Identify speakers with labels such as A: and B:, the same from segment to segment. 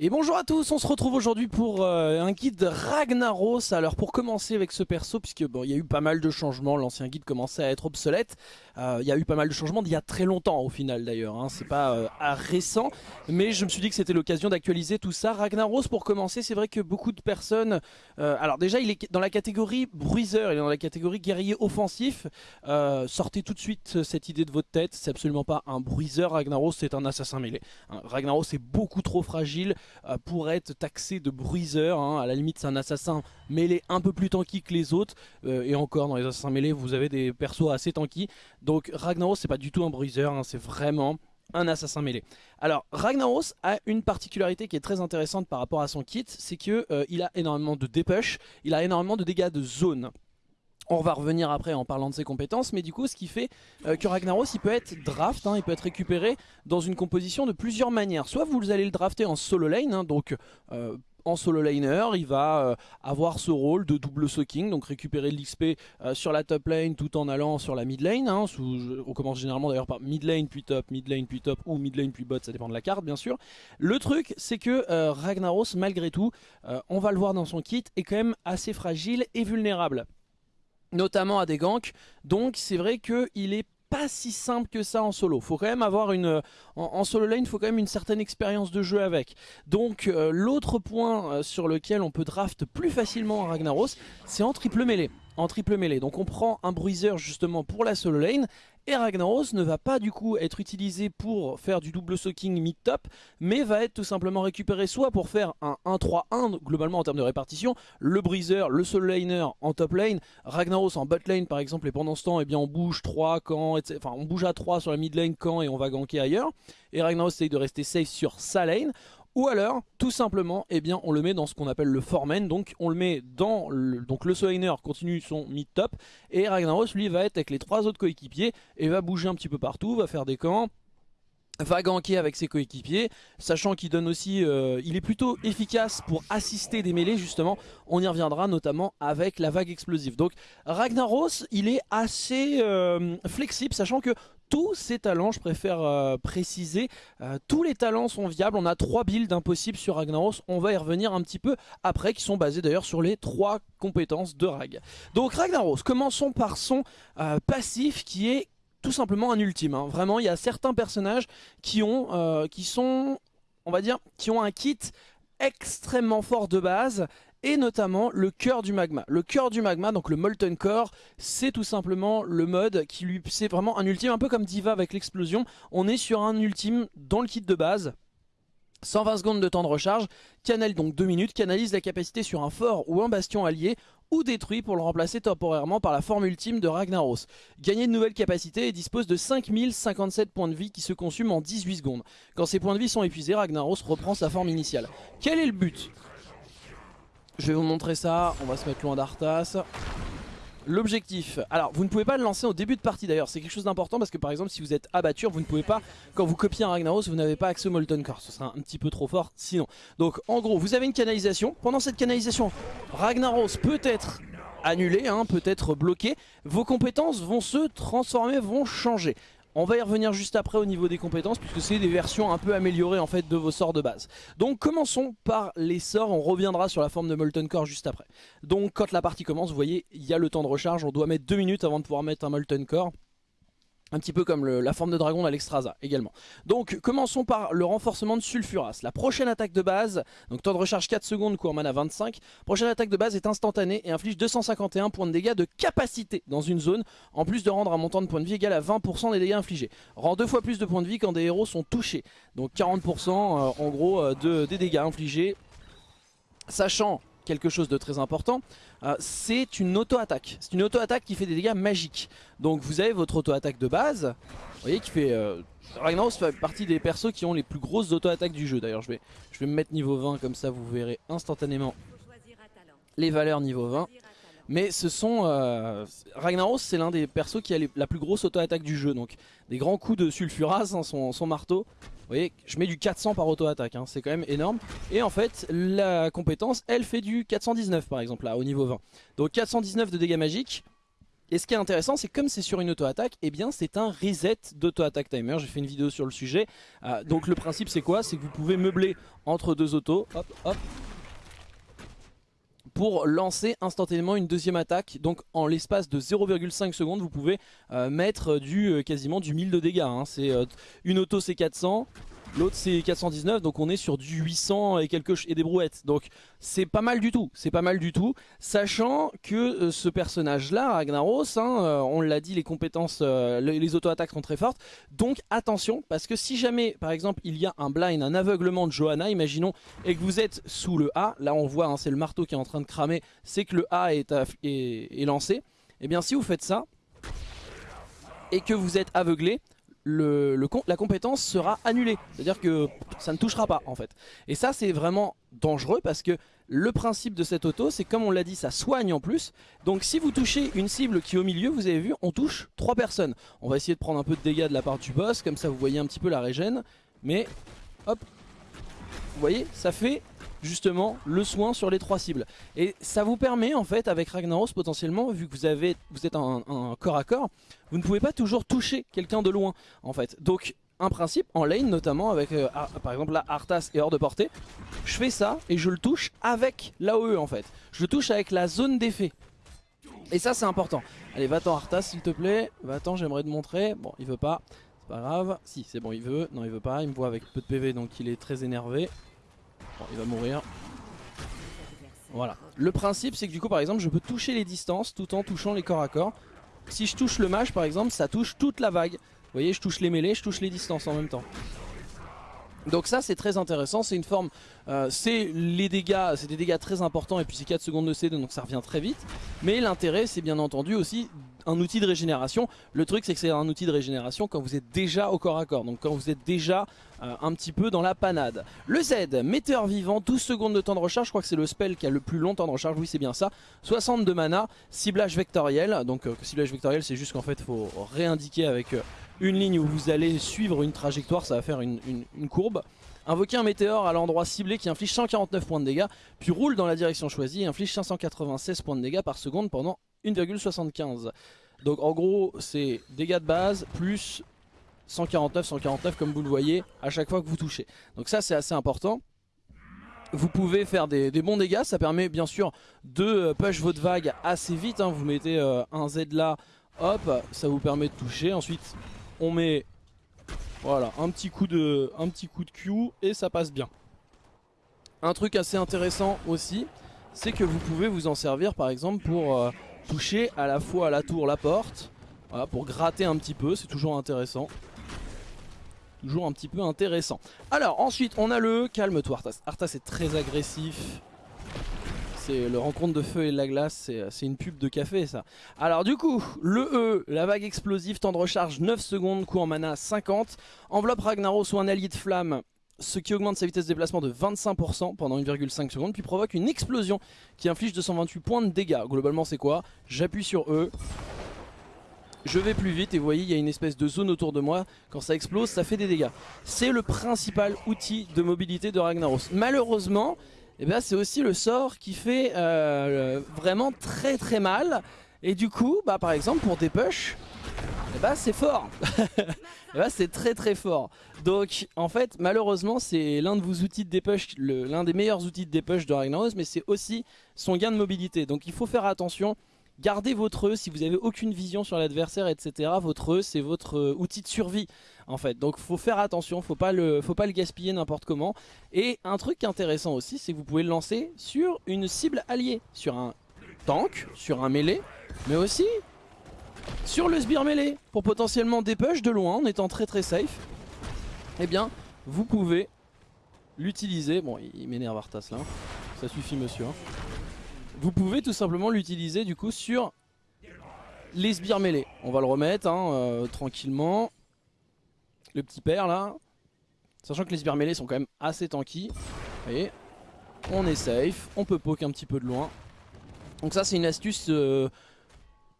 A: Et bonjour à tous, on se retrouve aujourd'hui pour euh, un guide Ragnaros. Alors pour commencer avec ce perso, puisque bon, il y a eu pas mal de changements, l'ancien guide commençait à être obsolète. Euh, il y a eu pas mal de changements d'il y a très longtemps au final d'ailleurs, hein. c'est pas euh, récent. Mais je me suis dit que c'était l'occasion d'actualiser tout ça. Ragnaros pour commencer, c'est vrai que beaucoup de personnes... alors déjà il est dans la catégorie bruiseur, il est dans la catégorie guerrier offensif. sortez tout de suite cette idée de votre tête, c'est absolument pas un bruiseur Ragnaros, c'est un assassin mêlé. Hein, Ragnaros est beaucoup trop fragile euh, pour être taxé de bruiseur. Hein. À la limite, c'est un assassin mêlé un peu plus tanky que les autres. Euh, et encore, dans les assassins mêlés, vous avez des persos assez tanky. Donc Ragnaros, c'est pas du tout un bruiseur, hein. c'est vraiment un assassin mêlé. Alors Ragnaros a une particularité qui est très intéressante par rapport à son kit, c'est qu'il euh, a énormément de dépush, il a énormément de dégâts de zone. On va revenir après en parlant de ses compétences, mais du coup ce qui fait euh, que Ragnaros il peut être draft, hein, il peut être récupéré dans une composition de plusieurs manières. Soit vous allez le drafter en solo lane, hein, donc euh, en solo laner, il va euh, avoir ce rôle de double soaking, donc récupérer de l'XP sur la top lane tout en allant sur la mid lane. Hein, on commence généralement d'ailleurs par mid lane puis top, mid lane puis top ou mid lane puis bot, ça dépend de la carte bien sûr. Le truc c'est que Ragnaros malgré tout, on va le voir dans son kit, est quand même assez fragile et vulnérable notamment à des ganks. Donc c'est vrai qu'il est pas si simple que ça en solo. Faut quand même avoir une en, solo lane, il faut quand même une certaine expérience de jeu avec. Donc euh, l'autre point euh, sur lequel on peut draft plus facilement un Ragnaros, c'est en triple mêlée en triple mêlée. Donc on prend un bruiser justement pour la solo lane et Ragnaros ne va pas du coup être utilisé pour faire du double soaking mid-top, mais va être tout simplement récupéré soit pour faire un 1-3-1, globalement en termes de répartition, le Breezer, le solo laner en top lane, Ragnaros en bot lane par exemple, et pendant ce temps, eh bien, on bouge 3 quand, enfin on bouge à 3 sur la mid lane quand et on va ganker ailleurs, et Ragnaros essaye de rester safe sur sa lane, ou alors, tout simplement, eh bien, on le met dans ce qu'on appelle le foreman. Donc, on le met dans le, donc le continue son mid-top. Et Ragnaros, lui, va être avec les trois autres coéquipiers et va bouger un petit peu partout, va faire des camps va ganker avec ses coéquipiers, sachant qu'il donne aussi, euh, il est plutôt efficace pour assister des mêlées justement, on y reviendra notamment avec la vague explosive. Donc Ragnaros, il est assez euh, flexible, sachant que tous ses talents, je préfère euh, préciser, euh, tous les talents sont viables. On a trois builds impossibles sur Ragnaros. On va y revenir un petit peu après, qui sont basés d'ailleurs sur les trois compétences de Rag. Donc Ragnaros, commençons par son euh, passif qui est tout simplement un ultime. Hein. Vraiment, il y a certains personnages qui ont, qui sont, on va dire, qui ont un kit extrêmement fort de base et notamment le cœur du magma. Le cœur du magma, donc le Molten Core, c'est tout simplement le mode qui lui... C'est vraiment un ultime, un peu comme Diva avec l'explosion. On est sur un ultime dans le kit de base. 120 secondes de temps de recharge, canal donc 2 minutes, canalise la capacité sur un fort ou un bastion allié ou détruit pour le remplacer temporairement par la forme ultime de Ragnaros. Gagner de nouvelles capacités et dispose de 5057 points de vie qui se consument en 18 secondes. Quand ces points de vie sont épuisés, Ragnaros reprend sa forme initiale. Quel est le but? Je vais vous montrer ça, on va se mettre loin d'Arthas. L'objectif, alors vous ne pouvez pas le lancer au début de partie d'ailleurs, c'est quelque chose d'important parce que par exemple si vous êtes abatture, vous ne pouvez pas, quand vous copiez un Ragnaros, vous n'avez pas accès au Molten Core, ce sera un petit peu trop fort sinon. Donc en gros, vous avez une canalisation, pendant cette canalisation, Ragnaros peut être annulé, hein, peut être bloqué, vos compétences vont se transformer, vont changer. On va y revenir juste après au niveau des compétences puisque c'est des versions un peu améliorées en fait de vos sorts de base. Donc commençons par les sorts, on reviendra sur la forme de Molten Core juste après. Donc quand la partie commence, vous voyez, il y a le temps de recharge, on doit mettre 2 minutes avant de pouvoir mettre un Molten Core. Un petit peu comme la forme de dragon d'Alexstrasza également. Donc commençons par le renforcement de Sulfuras. La prochaine attaque de base, donc temps de recharge 4 secondes, cours mana 25. Prochaine attaque de base est instantanée et inflige 251 points de dégâts de capacité dans une zone, en plus de rendre un montant de points de vie égal à 20% des dégâts infligés. Rend deux fois plus de points de vie quand des héros sont touchés. Donc 40% euh, en gros euh, de, des dégâts infligés. Sachant quelque chose de très important, euh, c'est une auto-attaque. C'est une auto-attaque qui fait des dégâts magiques. Donc vous avez votre auto-attaque de base, vous voyez qui fait... Euh, Ragnaros fait partie des persos qui ont les plus grosses auto-attaques du jeu. D'ailleurs je vais, me mettre niveau 20 comme ça vous verrez instantanément les valeurs niveau 20. Mais ce sont... Euh, Ragnaros c'est l'un des persos qui a la plus grosse auto-attaque du jeu. Donc des grands coups de sulfuras, hein, son, son marteau. Vous voyez, je mets du 400 par auto-attaque, hein, c'est quand même énorme. Et en fait, la compétence, elle fait du 419 par exemple, là, au niveau 20. Donc 419 de dégâts magiques. Et ce qui est intéressant, c'est comme c'est sur une auto-attaque, eh bien c'est un reset d'auto-attaque timer. J'ai fait une vidéo sur le sujet. Euh, donc le principe c'est quoi? C'est que vous pouvez meubler entre deux autos, hop, hop, pour lancer instantanément une deuxième attaque. Donc en l'espace de 0,5 secondes, vous pouvez euh, mettre du euh, quasiment du 1000 de dégâts. hein. C'est euh, une auto c'est 400, l'autre c'est 419, donc on est sur du 800 et quelques et des brouettes. Donc c'est pas mal du tout, c'est pas mal du tout, sachant que euh, ce personnage-là, Ragnaros, hein, euh, on l'a dit, les compétences, euh, le- les auto-attaques sont très fortes. Donc attention, parce que si jamais, par exemple, il y a un blind, un aveuglement de Johanna, imaginons, et que vous êtes sous le A, là on voit, hein, c'est le marteau qui est en train de cramer, c'est que le A est, est- est lancé. Et bien si vous faites ça, et que vous êtes aveuglé, la compétence sera annulée. C'est-à-dire que ça ne touchera pas en fait. Et ça c'est vraiment dangereux parce que le principe de cette auto c'est comme on l'a dit ça soigne en plus. Donc si vous touchez une cible qui est au milieu, vous avez vu, on touche 3 personnes. On va essayer de prendre un peu de dégâts de la part du boss, comme ça vous voyez un petit peu la régène. Mais hop, vous voyez, ça fait justement le soin sur les trois cibles. Et ça vous permet en fait avec Ragnaros potentiellement, vu que vous, avez, vous êtes un, corps à corps, vous ne pouvez pas toujours toucher quelqu'un de loin en fait. Donc un principe en lane notamment avec euh, Ar- par exemple là Arthas est hors de portée, je fais ça et je le touche avec l'AOE en fait. Je le touche avec la zone d'effet. Et ça c'est important. Allez va-t'en Arthas s'il te plaît, va-t'en j'aimerais te montrer. Bon il veut pas, c'est pas grave. Si c'est bon il veut, non il veut pas, il me voit avec peu de PV donc il est très énervé. Bon il va mourir. Voilà. Le principe c'est que du coup par exemple je peux toucher les distances tout en touchant les corps à corps. Si je touche le mage par exemple ça touche toute la vague. Vous voyez je touche les mêlées, je touche les distances en même temps. Donc ça c'est très intéressant, c'est une forme, euh, c'est les dégâts, c'est des dégâts très importants et puis c'est 4 secondes de CD donc ça revient très vite. Mais l'intérêt c'est bien entendu aussi un outil de régénération. Le truc c'est que c'est un outil de régénération quand vous êtes déjà au corps à corps, donc quand vous êtes déjà euh, un petit peu dans la panade. Le Z, météore vivant, 12 secondes de temps de recharge, je crois que c'est le spell qui a le plus long temps de recharge, oui c'est bien ça. 60 de mana, ciblage vectoriel, donc euh, ciblage vectoriel c'est juste qu'en fait faut réindiquer avec euh, une ligne où vous allez suivre une trajectoire, ça va faire une courbe. Invoquer un météore à l'endroit ciblé qui inflige 149 points de dégâts, puis roule dans la direction choisie et inflige 596 points de dégâts par seconde pendant 1,75. Donc en gros c'est dégâts de base plus 149, 149 comme vous le voyez à chaque fois que vous touchez. Donc ça c'est assez important. Vous pouvez faire des, bons dégâts, ça permet bien sûr de euh, push votre vague assez vite. hein. Vous mettez euh, un Z là, hop, ça vous permet de toucher. Ensuite on met voilà un petit coup de, un petit coup de Q et ça passe bien. Un truc assez intéressant aussi, c'est que vous pouvez vous en servir par exemple pour euh, toucher à la fois la tour, la porte, voilà, pour gratter un petit peu, c'est toujours intéressant. Toujours un petit peu intéressant. Alors ensuite on a le calme-toi Arthas. Arthas est très agressif. C'est le rencontre de feu et de la glace, c'est c'est une pub de café ça. Alors du coup, le E, la vague explosive, temps de recharge 9 secondes, coût en mana 50. Enveloppe Ragnaros ou un allié de flamme, ce qui augmente sa vitesse de déplacement de 25% pendant 1,5 secondes, puis provoque une explosion qui inflige 228 points de dégâts. Globalement c'est quoi? J'appuie sur E, je vais plus vite et vous voyez il y a une espèce de zone autour de moi, quand ça explose ça fait des dégâts. C'est le principal outil de mobilité de Ragnaros. Malheureusement, eh ben, c'est aussi le sort qui fait euh, vraiment très très mal et du coup bah, par exemple pour des push eh ben, c'est fort Eh ben, c'est très très fort donc en fait malheureusement c'est l'un de vos outils de dépush l'un des meilleurs outils de dépush de Ragnaros mais c'est aussi son gain de mobilité donc il faut faire attention Gardez votre E si vous avez aucune vision sur l'adversaire, etc. Votre E, c'est votre euh, outil de survie, en fait. Donc, faut faire attention, faut pas le, faut pas le gaspiller n'importe comment. Et un truc intéressant aussi, c'est que vous pouvez le lancer sur une cible alliée, sur un tank, sur un mêlé, mais aussi sur le sbire mêlé, pour potentiellement dépush de loin en étant très très safe. Eh bien, vous pouvez l'utiliser. Bon, il, m'énerve Arthas là. Ça suffit, monsieur. hein. Vous pouvez tout simplement l'utiliser du coup sur les sbires mêlés. On va le remettre hein, euh, tranquillement. Le petit père là. Sachant que les sbires mêlés sont quand même assez tanky. Vous voyez On est safe. On peut poke un petit peu de loin. Donc ça c'est une astuce... euh,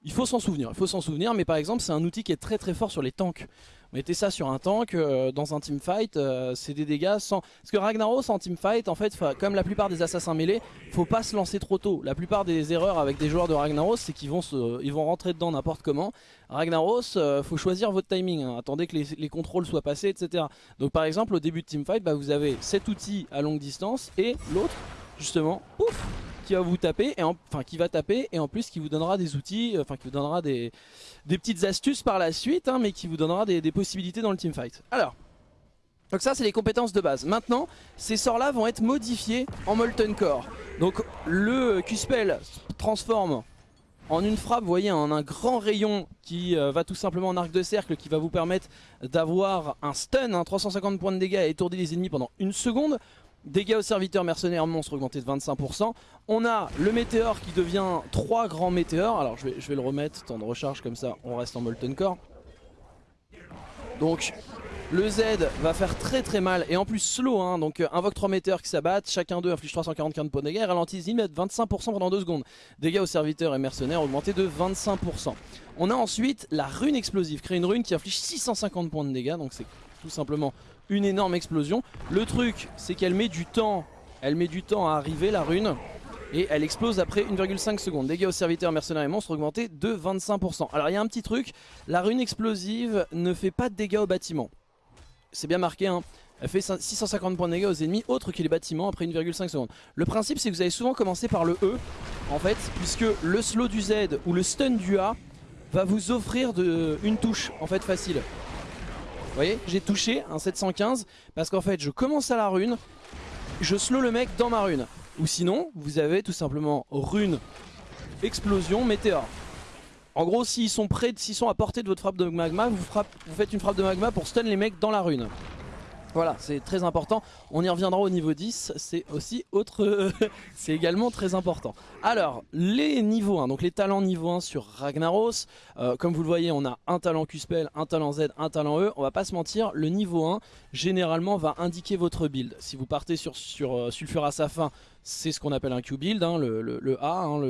A: il faut s'en souvenir, il faut s'en souvenir, mais par exemple c'est un outil qui est très très fort sur les tanks. Mettez ça sur un tank, euh, dans un teamfight, euh, c'est des dégâts sans... Parce que Ragnaros en teamfight, en fait, comme la plupart des assassins mêlés, faut pas se lancer trop tôt. La plupart des erreurs avec des joueurs de Ragnaros, c'est qu'ils vont, rentrer dedans n'importe comment. Ragnaros, euh, faut choisir votre timing, hein. attendez que les, contrôles soient passés, etc. Donc par exemple, au début de teamfight, bah, vous avez cet outil à longue distance et l'autre, justement, pouf qui va vous taper, et enfin qui va taper, et en plus qui vous donnera des outils, euh, enfin qui vous donnera des, des petites astuces par la suite, hein, mais qui vous donnera des, possibilités dans le teamfight. Alors, donc ça c'est les compétences de base. Maintenant, ces sorts là vont être modifiés en Molten Core. Donc le Q-Spell transforme en une frappe, vous voyez, en un grand rayon qui euh, va tout simplement en arc de cercle, qui va vous permettre d'avoir un stun, 350 hein, points de dégâts et étourdir les ennemis pendant une seconde. Dégâts aux serviteurs mercenaires monstres augmentés de 25%. On a le météore qui devient 3 grands météores. Alors je vais, le remettre, temps de recharge comme ça, on reste en Molten Core. Donc le Z va faire très très mal et en plus slow, hein, donc euh, invoque 3 météores qui s'abattent, chacun d'eux inflige 345 points de dégâts ralentit les 25% pendant 2 secondes. Dégâts aux serviteurs et mercenaires augmentés de 25%. On a ensuite la rune explosive, créer une rune qui inflige 650 points de dégâts, donc c'est tout simplement une énorme explosion. Le truc, c'est qu'elle met du temps, elle met du temps à arriver la rune. Et elle explose après 1,5 secondes. Dégâts aux serviteurs, mercenaires et monstres augmentés de 25%. Alors il y a un petit truc, la rune explosive ne fait pas de dégâts aux bâtiments. C'est bien marqué, hein. Elle fait 650 points de dégâts aux ennemis autres que les bâtiments après 1,5 secondes. Le principe c'est que vous allez souvent commencer par le E en fait puisque le slow du Z ou le stun du A va vous offrir une touche en fait facile. Vous voyez, j'ai touché un 715 parce qu'en fait je commence à la rune, je slow le mec dans ma rune. Ou sinon, vous avez tout simplement rune, explosion, météore. En gros, s'ils sont s'ils sont à portée de votre frappe de magma, vous, vous faites une frappe de magma pour stun les mecs dans la rune. Voilà, c'est très important. On y reviendra au niveau 10, c'est aussi autre... c'est également très important. Alors, les niveaux 1, donc les talents niveau 1 sur Ragnaros. Euh, comme vous le voyez, on a un talent Q-Spell, un talent Z, un talent E. On va pas se mentir, le niveau 1, généralement, va indiquer votre build. Si vous partez sur, sur euh, Sulfur à sa fin, c'est ce qu'on appelle un Q-Build, hein, le, A, hein,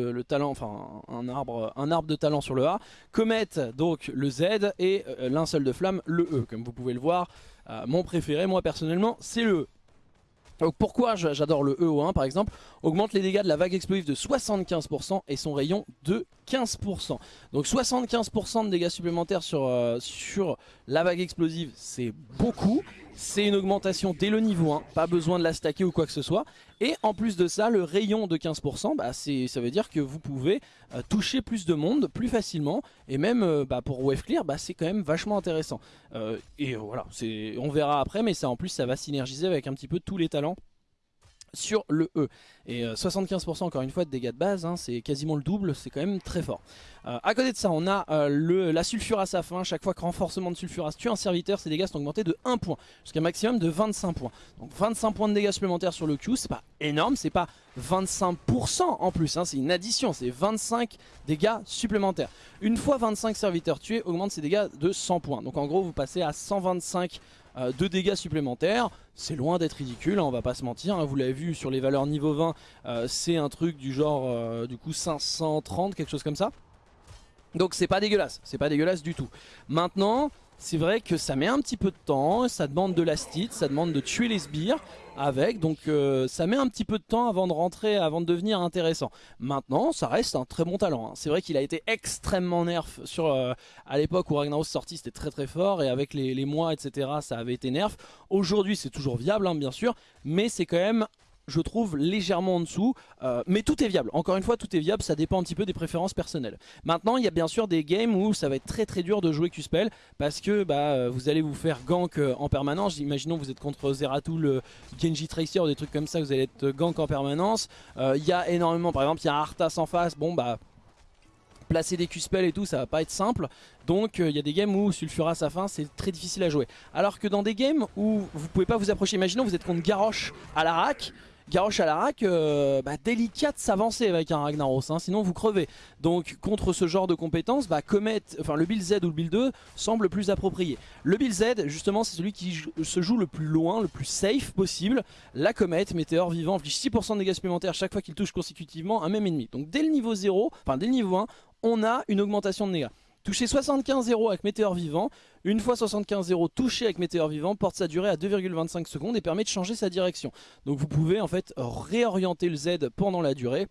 A: un arbre, un arbre de talent sur le A. Comet, donc le Z, et euh, linceul de flamme, le E. Comme vous pouvez le voir, euh, mon préféré, moi personnellement, c'est le E. Donc pourquoi j'adore le E au 1 par exemple? Augmente les dégâts de la vague explosive de 75% et son rayon de 15%. Donc 75% de dégâts supplémentaires sur, euh, sur la vague explosive, c'est beaucoup. C'est une augmentation dès le niveau 1, pas besoin de la stacker ou quoi que ce soit. Et en plus de ça, le rayon de 15%, bah ça veut dire que vous pouvez euh, toucher plus de monde plus facilement. Et même euh, bah, pour Wave Clear, bah, c'est quand même vachement intéressant. et voilà, on verra après, mais ça en plus ça va synergiser avec un petit peu tous les talents sur le E. Et 75% euh, encore une fois de dégâts de base, hein, c'est quasiment le double, c'est quand même très fort. Euh, à côté de ça, on a euh, le, la sulfurace à fin. Chaque fois que renforcement de sulfurace tue un serviteur, ses dégâts sont augmentés de 1 point, jusqu'à un maximum de 25 points. Donc 25 points de dégâts supplémentaires sur le Q, c'est pas énorme, c'est pas 25% en plus, hein, c'est une addition, c'est 25 dégâts supplémentaires. Une fois 25 serviteurs tués, augmente ses dégâts de 100 points. Donc en gros, vous passez à 125 euh, de dégâts supplémentaires. C'est loin d'être ridicule, hein, on va pas se mentir. Hein. vous l'avez vu sur les valeurs niveau 20, euh, c'est un truc du genre euh, du coup 530, quelque chose comme ça. Donc c'est pas dégueulasse, c'est pas dégueulasse du tout. Maintenant, c'est vrai que ça met un petit peu de temps, ça demande de l'astite, ça demande de tuer les sbires avec, donc euh, ça met un petit peu de temps avant de rentrer, avant de devenir intéressant. Maintenant, ça reste un très bon talent. Hein. C'est vrai qu'il a été extrêmement nerf sur, euh, à l'époque où Ragnaros sorti, c'était très très fort, et avec les, mois, etc., ça avait été nerf. Aujourd'hui, c'est toujours viable, hein, bien sûr, mais c'est quand même je trouve légèrement en dessous, euh, mais tout est viable. Encore une fois, tout est viable, ça dépend un petit peu des préférences personnelles. Maintenant, il y a bien sûr des games où ça va être très très dur de jouer Q-Spell, parce que bah, euh, vous allez vous faire gank euh, en permanence. Imaginons vous êtes contre Zeratul, Genji Tracer ou des trucs comme ça, vous allez être gank en permanence. Il y a énormément, par exemple, il y a Arthas en face, bon bah placer des Q-spells et tout, ça va pas être simple. Donc il y a des games où Sulfura à sa fin, c'est très difficile à jouer. Alors que dans des games où vous pouvez pas vous approcher, imaginons vous êtes contre Garrosh à la rack, Garrosh à euh, bah, délicat de s'avancer avec un Ragnaros, hein, sinon vous crevez. Donc contre ce genre de compétences, bah, enfin, le build Z ou le build 2 semble plus approprié. Le build Z, justement, c'est celui qui se joue le plus loin, le plus safe possible. La Comet, météore vivant, inflige 6% de dégâts supplémentaires chaque fois qu'il touche consécutivement un même ennemi. Donc dès le niveau 0, enfin dès le niveau 1, on a une augmentation de dégâts. Toucher 75-0 avec météore vivant, une fois 75-0 touché avec météore vivant, porte sa durée à 2,25 secondes et permet de changer sa direction. Donc vous pouvez en fait réorienter le Z pendant la durée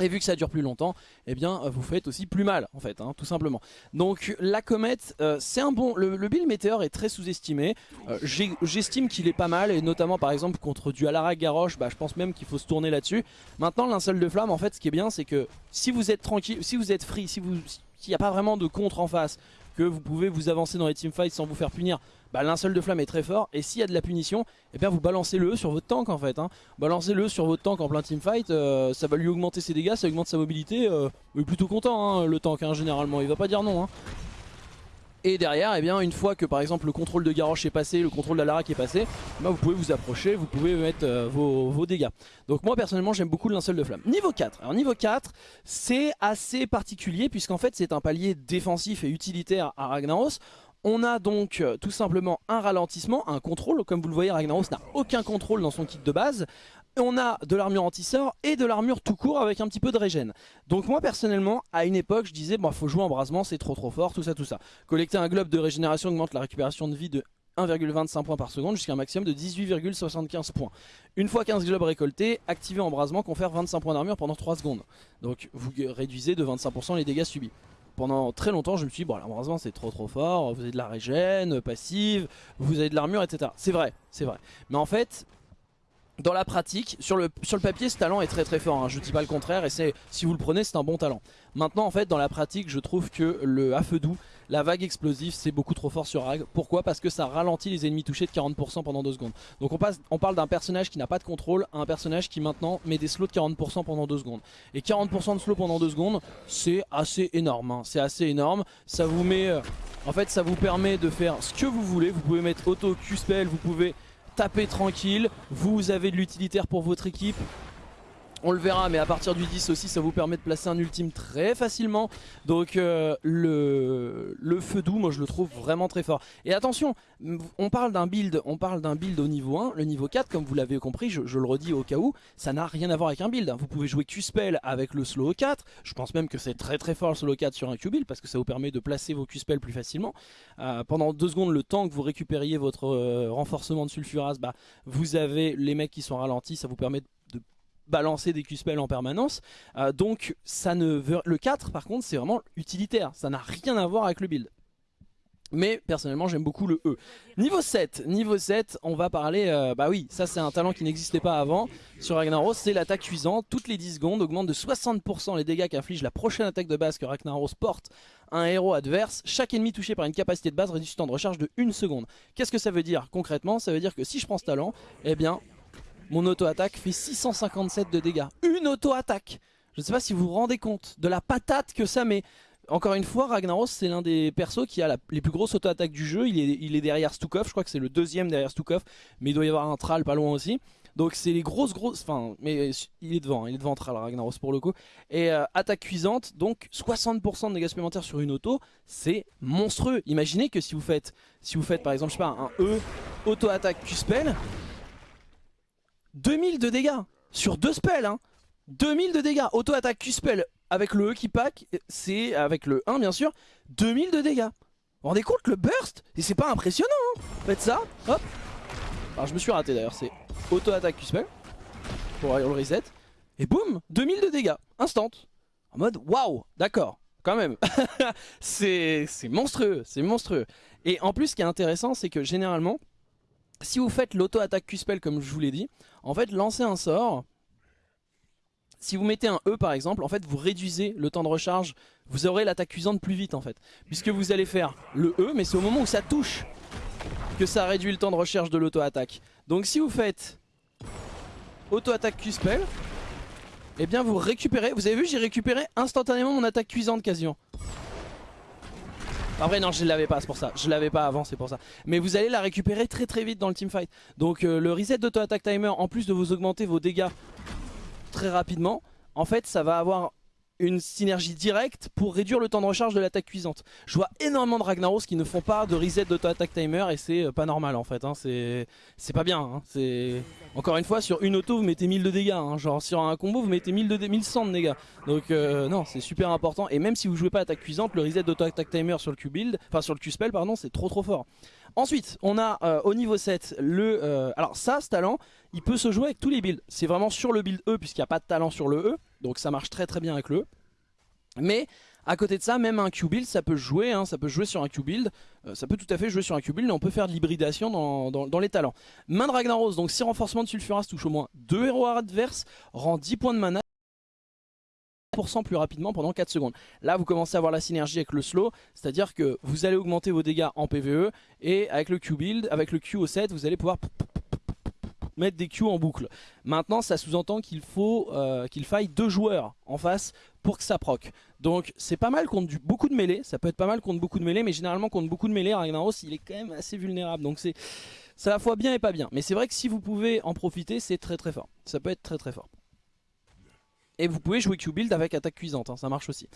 A: et vu que ça dure plus longtemps, eh bien vous faites aussi plus mal en fait, hein, tout simplement. Donc la comète, euh, c'est un bon... Le, le Meteor est très sous-estimé. Euh, j'estime qu'il est pas mal et notamment par exemple contre du Alara Garrosh, bah, je pense même qu'il faut se tourner là-dessus. Maintenant l'inceul de flamme en fait ce qui est bien c'est que si vous êtes tranquille, si vous êtes free, s'il n'y a pas vraiment de contre en face, que vous pouvez vous avancer dans les teamfights sans vous faire punir, bah, linceul de flamme est très fort. Et s'il y a de la punition, eh bien vous balancez le sur votre tank en fait. Hein. Balancez-le sur votre tank en plein teamfight, euh, ça va lui augmenter ses dégâts, ça augmente sa mobilité. Euh, il est plutôt content hein, le tank hein, généralement, il va pas dire non. Et derrière, eh bien, une fois que par exemple le contrôle de Garrosh est passé, le contrôle d'Alara qui est passé, bah, vous pouvez vous approcher, vous pouvez mettre euh, vos, vos, dégâts. Donc moi personnellement j'aime beaucoup le linceul de flamme. Niveau 4, alors niveau 4 c'est assez particulier puisqu'en fait c'est un palier défensif et utilitaire à Ragnaros. On a donc euh, tout simplement un ralentissement, un contrôle. Comme vous le voyez, Ragnaros n'a aucun contrôle dans son kit de base. On a de l'armure anti-sort et de l'armure tout court avec un petit peu de régène. Donc moi personnellement, à une époque, je disais, bah faut jouer embrasement, c'est trop trop fort, tout ça tout ça. Collecter un globe de régénération augmente la récupération de vie de 1,25 points par seconde jusqu'à un maximum de 18,75 points. Une fois 15 globes récoltés, activer embrasement confère 25 points d'armure pendant 3 secondes. Donc vous réduisez de 25% les dégâts subis pendant très longtemps je me suis dit bon l'embrasement c'est trop trop fort, vous avez de la régène passive, vous avez de l'armure etc. C'est vrai, c'est vrai. Mais en fait dans la pratique, sur le, sur le papier ce talent est très très fort, hein, je dis pas le contraire et si vous le prenez c'est un bon talent. Maintenant en fait dans la pratique je trouve que le à feu doux, la vague explosive c'est beaucoup trop fort sur Rag. Pourquoi? Parce que ça ralentit les ennemis touchés de 40% pendant 2 secondes. Donc on, passe, on parle d'un personnage qui n'a pas de contrôle à un personnage qui maintenant met des slows de 40% pendant 2 secondes. Et 40% de slow pendant 2 secondes c'est assez énorme, hein. c'est assez énorme. Ça vous met... Euh, en fait ça vous permet de faire ce que vous voulez, vous pouvez mettre auto Q-spell, vous pouvez taper tranquille, vous avez de l'utilitaire pour votre équipe, on le verra mais à partir du 10 aussi ça vous permet de placer un ultime très facilement. Donc euh, le, feu doux moi je le trouve vraiment très fort. Et attention on parle d'un build on parle d'un build au niveau 1 le niveau 4 comme vous l'avez compris je, le redis au cas où ça n'a rien à voir avec un build vous pouvez jouer Q-Spell avec le slow 4 je pense même que c'est très très fort le slow 4 sur un Q-Build parce que ça vous permet de placer vos Q-Spell plus facilement. Euh, pendant 2 secondes le temps que vous récupériez votre euh, renforcement de sulfuras bah, vous avez les mecs qui sont ralentis ça vous permet de balancer des Q-spells en permanence. Euh, donc ça ne veut... le 4 par contre c'est vraiment utilitaire, ça n'a rien à voir avec le build. Mais personnellement j'aime beaucoup le E. Niveau 7, niveau 7 on va parler, euh, bah oui ça c'est un talent qui n'existait pas avant sur Ragnaros, c'est l'attaque cuisante, toutes les 10 secondes augmente de 60% les dégâts qu'inflige la prochaine attaque de base que Ragnaros porte un héros adverse. Chaque ennemi touché par une capacité de base réduit son temps de recharge de 1 seconde. Qu'est-ce que ça veut dire concrètement? Ça veut dire que si je prends ce talent, eh bien mon auto-attaque fait 657 de dégâts. Une auto-attaque Je ne sais pas si vous vous rendez compte de la patate que ça met. Encore une fois, Ragnaros c'est l'un des persos qui a les plus grosses auto-attaques du jeu. Il est, derrière Stukov, je crois que c'est le deuxième derrière Stukov. Mais il doit y avoir un Thrall pas loin aussi. Donc c'est les grosses grosses... Enfin, mais il est devant, il est devant Thrall Ragnaros pour le coup. Et euh, attaque cuisante, donc 60% de dégâts supplémentaires sur une auto, c'est monstrueux. Imaginez que si vous faites, si vous faites par exemple, je sais un E, auto-attaque Q-spell, 2000 de dégâts sur deux spells hein. 2000 de dégâts, auto-attaque Q-spell avec le E qui pack, c'est avec le 1 bien sûr, 2000 de dégâts. Vous vous rendez compte le burst? Et c'est pas impressionnant hein Faites ça, hop Alors je me suis raté d'ailleurs, c'est auto-attaque Q-spell pour le reset. Et boum 2000 de dégâts, instant. En mode waouh, d'accord, quand même. c'est monstrueux, c'est monstrueux. Et en plus ce qui est intéressant c'est que généralement si vous faites l'auto-attaque Q-Spell comme je vous l'ai dit, en fait lancer un sort, si vous mettez un E par exemple, en fait vous réduisez le temps de recharge, vous aurez l'attaque cuisante plus vite en fait. Puisque vous allez faire le E, mais c'est au moment où ça touche que ça réduit le temps de recharge de l'auto-attaque. Donc si vous faites auto-attaque Q-Spell, eh bien vous récupérez, vous avez vu j'ai récupéré instantanément mon attaque cuisante quasiment. En vrai non je l'avais pas c'est pour ça. Je l'avais pas avant c'est pour ça. Mais vous allez la récupérer très très vite dans le teamfight. Donc euh, le reset d'auto-attack timer En plus de vous augmenter vos dégâts Très rapidement En fait ça va avoir une synergie directe pour réduire le temps de recharge de l'attaque cuisante. Je vois énormément de Ragnaros qui ne font pas de reset d'auto-attack timer et c'est euh, pas normal en fait, hein. c'est pas bien. Hein. Encore une fois, sur une auto vous mettez 1000 de dégâts, hein. genre sur un combo vous mettez 1000 de 1100 de dégâts. Donc euh, non, c'est super important et même si vous jouez pas attaque cuisante, le reset d'auto-attack timer sur le Q-build, enfin sur le Q-spell pardon, c'est trop trop fort. Ensuite, on a euh, au niveau 7 le... alors ça, ce talent, il peut se jouer avec tous les builds. C'est vraiment sur le build E puisqu'il n'y a pas de talent sur le E. Donc ça marche très très bien avec le. Mais à côté de ça, même un Q-build, ça peut jouer, hein, ça peut jouer sur un Q-build, euh, ça peut tout à fait jouer sur un Q-build, et on peut faire de l'hybridation dans, les talents. Main de Ragnaros, donc 6 renforcements de Sulfuras touche au moins 2 héros adverses, rend 10 points de mana, plus rapidement pendant 4 secondes. Là vous commencez à avoir la synergie avec le slow, c'est à dire que vous allez augmenter vos dégâts en PvE et avec le Q-build, avec le Q au 7 vous allez pouvoir mettre des Q en boucle. Maintenant ça sous-entend qu'il faut euh, qu'il faille deux joueurs en face pour que ça proc. Donc c'est pas mal contre beaucoup de mêlées, ça peut être pas mal contre beaucoup de mêlées, mais généralement contre beaucoup de mêlées, Ragnaros il est quand même assez vulnérable. Donc c'est à la fois bien et pas bien. Mais c'est vrai que si vous pouvez en profiter, c'est très très fort. Ça peut être très très fort. Et vous pouvez jouer Q-Build avec attaque cuisante, hein, ça marche aussi.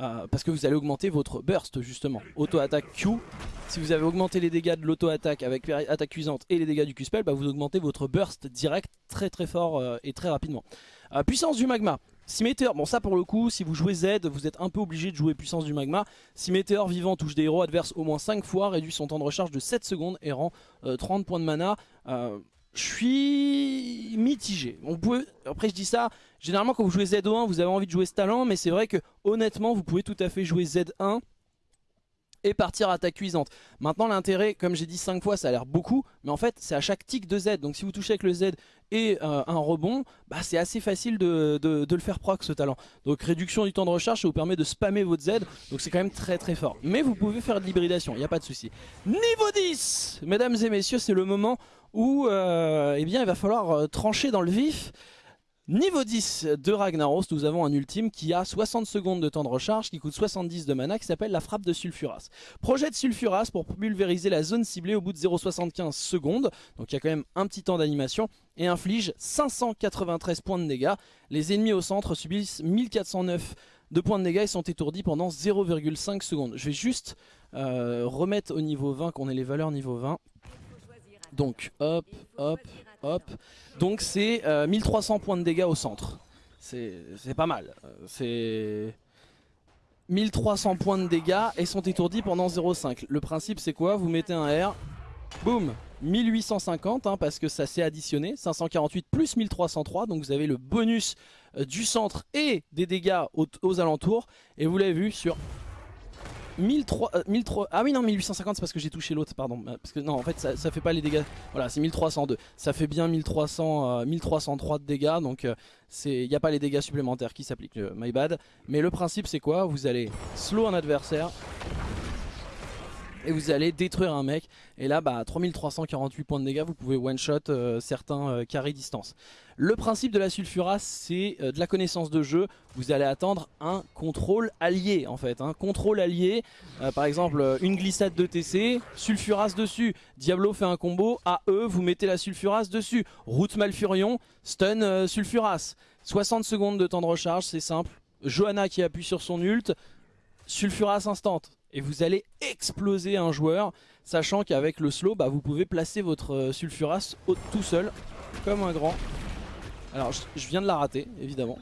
A: Euh, parce que vous allez augmenter votre burst justement. Auto-attaque Q, si vous avez augmenté les dégâts de l'auto-attaque avec attaque cuisante et les dégâts du Q-Spell, bah, vous augmentez votre burst direct très très fort euh, et très rapidement. Euh, puissance du magma. Si bon ça pour le coup, si vous jouez Z, vous êtes un peu obligé de jouer puissance du magma. Si Météor vivant touche des héros adverses au moins 5 fois, réduit son temps de recharge de 7 secondes et rend 30 points de mana. Je suis mitigé. Après je dis ça, Généralement quand vous jouez Z1 vous avez envie de jouer ce talent mais c'est vrai que honnêtement vous pouvez tout à fait jouer Z1 et partir à attaque cuisante. Maintenant l'intérêt, comme j'ai dit 5 fois, ça a l'air beaucoup, mais en fait c'est à chaque tic de Z. Donc si vous touchez avec le Z et euh, un rebond, bah, c'est assez facile de, le faire proc ce talent. Donc réduction du temps de recharge, ça vous permet de spammer votre Z, donc c'est quand même très très fort. Mais vous pouvez faire de l'hybridation, il n'y a pas de souci. Niveau 10 Mesdames et messieurs, c'est le moment où euh, eh bien, il va falloir euh, trancher dans le vif. Niveau 10 de Ragnaros, nous avons un ultime qui a 60 secondes de temps de recharge, qui coûte 70 de mana, qui s'appelle la frappe de Sulfuras. Projet de Sulfuras pour pulvériser la zone ciblée au bout de 0,75 secondes, donc il y a quand même un petit temps d'animation, et inflige 593 points de dégâts. Les ennemis au centre subissent 1409 de points de dégâts et sont étourdis pendant 0,5 secondes. Je vais juste euh, remettre au niveau 20, qu'on ait les valeurs niveau 20. Donc hop, hop, hop. Donc c'est 1300 euh, points de dégâts au centre. C'est pas mal. C'est 1300 points de dégâts et sont étourdis pendant 0,5. Le principe c'est quoi? Vous mettez un R, boum, 1850 hein, parce que ça s'est additionné, 548 plus 1303 donc vous avez le bonus euh, du centre et des dégâts aux alentours et vous l'avez vu sur 1003, 1003, euh, ah oui non 1850 c'est parce que j'ai touché l'autre pardon. Euh, parce que non en fait ça, ça fait pas les dégâts. Voilà c'est 1302 ça fait bien 1300 1303 euh, de dégâts donc il n'y a pas les dégâts supplémentaires qui s'appliquent my bad. Mais le principe c'est quoi? Vous allez slow un adversaire et vous allez détruire un mec. Et là bah 3348 points de dégâts vous pouvez one shot certains carrés distance le principe de la sulfuras c'est euh, de la connaissance de jeu. Vous allez attendre un contrôle allié en fait un contrôle allié. Par exemple une glissade de TC sulfuras dessus. Diablo fait un combo eux vous mettez la sulfuras dessus. Route malfurion stun sulfuras 60 secondes de temps de recharge c'est simple. Johanna qui appuie sur son ult sulfuras instant et vous allez exploser un joueur, sachant qu'avec le slow, bah, vous pouvez placer votre euh, Sulfuras tout seul, comme un grand. Alors je, viens de la rater, évidemment.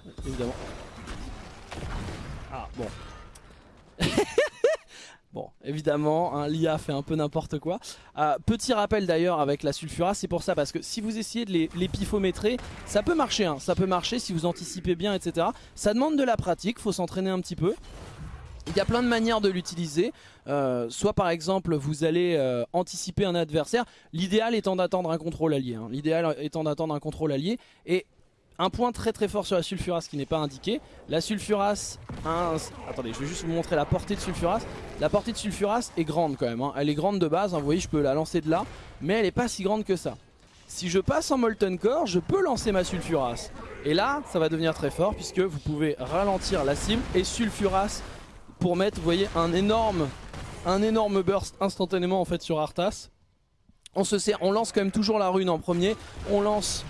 A: Ah bon. bon, évidemment, hein, l'IA fait un peu n'importe quoi. Euh, petit rappel d'ailleurs avec la Sulfuras, c'est pour ça, parce que si vous essayez de les, ça peut marcher, hein, ça peut marcher si vous anticipez bien, etc. Ça demande de la pratique, faut s'entraîner un petit peu. Il y a plein de manières de l'utiliser. Euh, soit par exemple vous allez euh, anticiper un adversaire. L'idéal étant d'attendre un contrôle allié. Hein. L'idéal étant d'attendre un contrôle allié. Et un point très très fort sur la sulfuras qui n'est pas indiqué. La sulfuras, attendez je vais juste vous montrer la portée de sulfuras. La portée de sulfuras est grande quand même. Hein. Elle est grande de base, hein. vous voyez je peux la lancer de là. Mais elle n'est pas si grande que ça. Si je passe en Molten Core, je peux lancer ma sulfuras. Et là, ça va devenir très fort puisque vous pouvez ralentir la cible et sulfuras pour mettre, vous voyez, un énorme, un énorme burst instantanément en fait sur Arthas. On se sert, on lance quand même toujours la rune en premier. On lance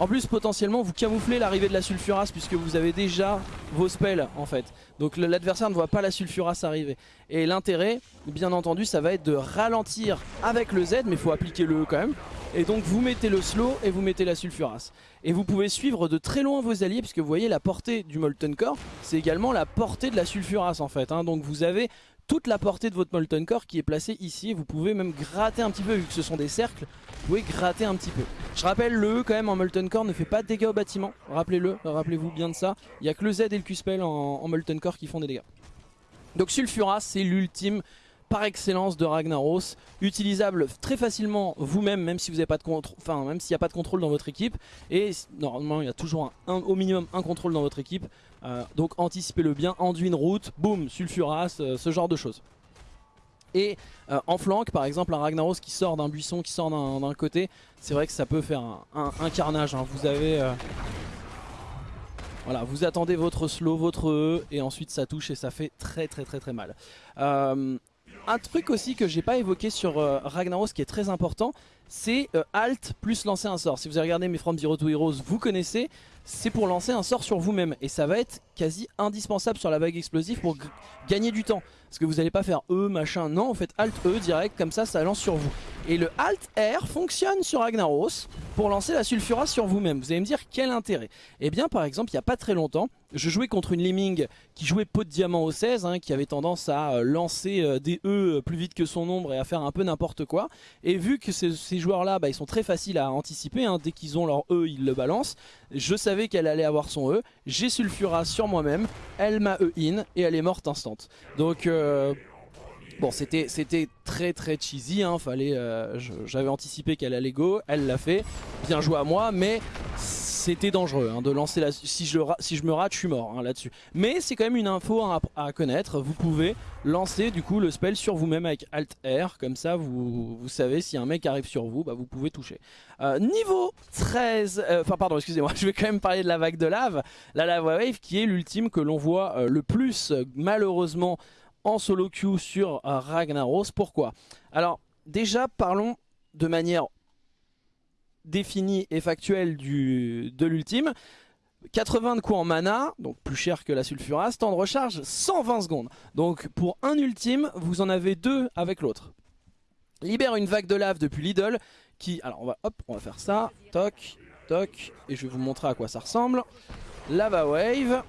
A: En plus potentiellement vous camouflez l'arrivée de la sulfuras puisque vous avez déjà vos spells en fait. Donc l'adversaire ne voit pas la sulfuras arriver. Et l'intérêt bien entendu ça va être de ralentir avec le Z mais il faut appliquer le E quand même. Et donc vous mettez le slow et vous mettez la sulfuras. Et vous pouvez suivre de très loin vos alliés puisque vous voyez la portée du Molten Core c'est également la portée de la sulfuras en fait. Hein. Donc vous avez toute la portée de votre Molten Core qui est placée ici. Vous pouvez même gratter un petit peu, vu que ce sont des cercles, vous pouvez gratter un petit peu. Je rappelle, le E quand même en Molten Core ne fait pas de dégâts au bâtiment. Rappelez-le, rappelez-vous bien de ça. Il n'y a que le Z et le Q-Spell en, en, Molten Core qui font des dégâts. Donc Sulfuras, c'est l'ultime par excellence de Ragnaros, utilisable très facilement vous-même, même si vous n'avez pas de contrôle, enfin s'il n'y a pas de contrôle dans votre équipe. Et normalement, il y a toujours au minimum un contrôle dans votre équipe. Euh, donc anticipez-le bien, enduit une route, boum, sulfuras, euh, ce genre de choses. Et euh, en flanc, par exemple, un Ragnaros qui sort d'un buisson, qui sort d'un côté, c'est vrai que ça peut faire un, carnage. Hein. Vous avez... Voilà, vous attendez votre slow, votre E, et ensuite ça touche et ça fait très très très très mal. Un truc aussi que j'ai pas évoqué sur Ragnaros qui est très important, c'est Alt plus lancer un sort. Si vous avez regardé mes From Zero to Heroes, vous connaissez, c'est pour lancer un sort sur vous-même. Et ça va être quasi indispensable sur la vague explosive pour gagner du temps. Parce que vous n'allez pas faire E, machin, non, vous faites Alt E direct, comme ça, ça lance sur vous. Et le Alt R fonctionne sur Ragnaros pour lancer la Sulfura sur vous-même. Vous allez me dire quel intérêt? Eh bien par exemple, il n'y a pas très longtemps, je jouais contre une Lemming qui jouait pot de diamant au 16, hein, qui avait tendance à euh, lancer euh, des E plus vite que son ombre et à faire un peu n'importe quoi. Et vu que ces, joueurs-là, bah, ils sont très faciles à anticiper, hein, dès qu'ils ont leur E, ils le balancent. Je savais qu'elle allait avoir son E, j'ai Sulfura sur moi-même, elle m'a E in et elle est morte instant. Donc... Euh, Bon, c'était très très cheesy, hein, fallait, euh, j'avais anticipé qu'elle allait go, elle l'a fait, bien joué à moi, mais c'était dangereux hein, de lancer la... Si je, me rate, je suis mort hein, là-dessus. Mais c'est quand même une info à, connaître, vous pouvez lancer du coup le spell sur vous-même avec Alt R, comme ça vous, savez si un mec arrive sur vous, bah, vous pouvez toucher. Euh, niveau 13, euh, enfin pardon excusez-moi, je vais quand même parler de la vague de lave, la Lava Wave qui est l'ultime que l'on voit le plus malheureusement en solo queue sur Ragnaros. Pourquoi? Alors déjà parlons de manière définie et factuelle de l'ultime. 80 de coups en mana, donc plus cher que la sulfuras, temps de recharge 120 secondes. Donc pour un ultime, vous en avez deux avec l'autre. Libère une vague de lave depuis Lidl qui... Alors on va, on va faire ça, toc, toc, et je vais vous montrer à quoi ça ressemble. Lava Wave.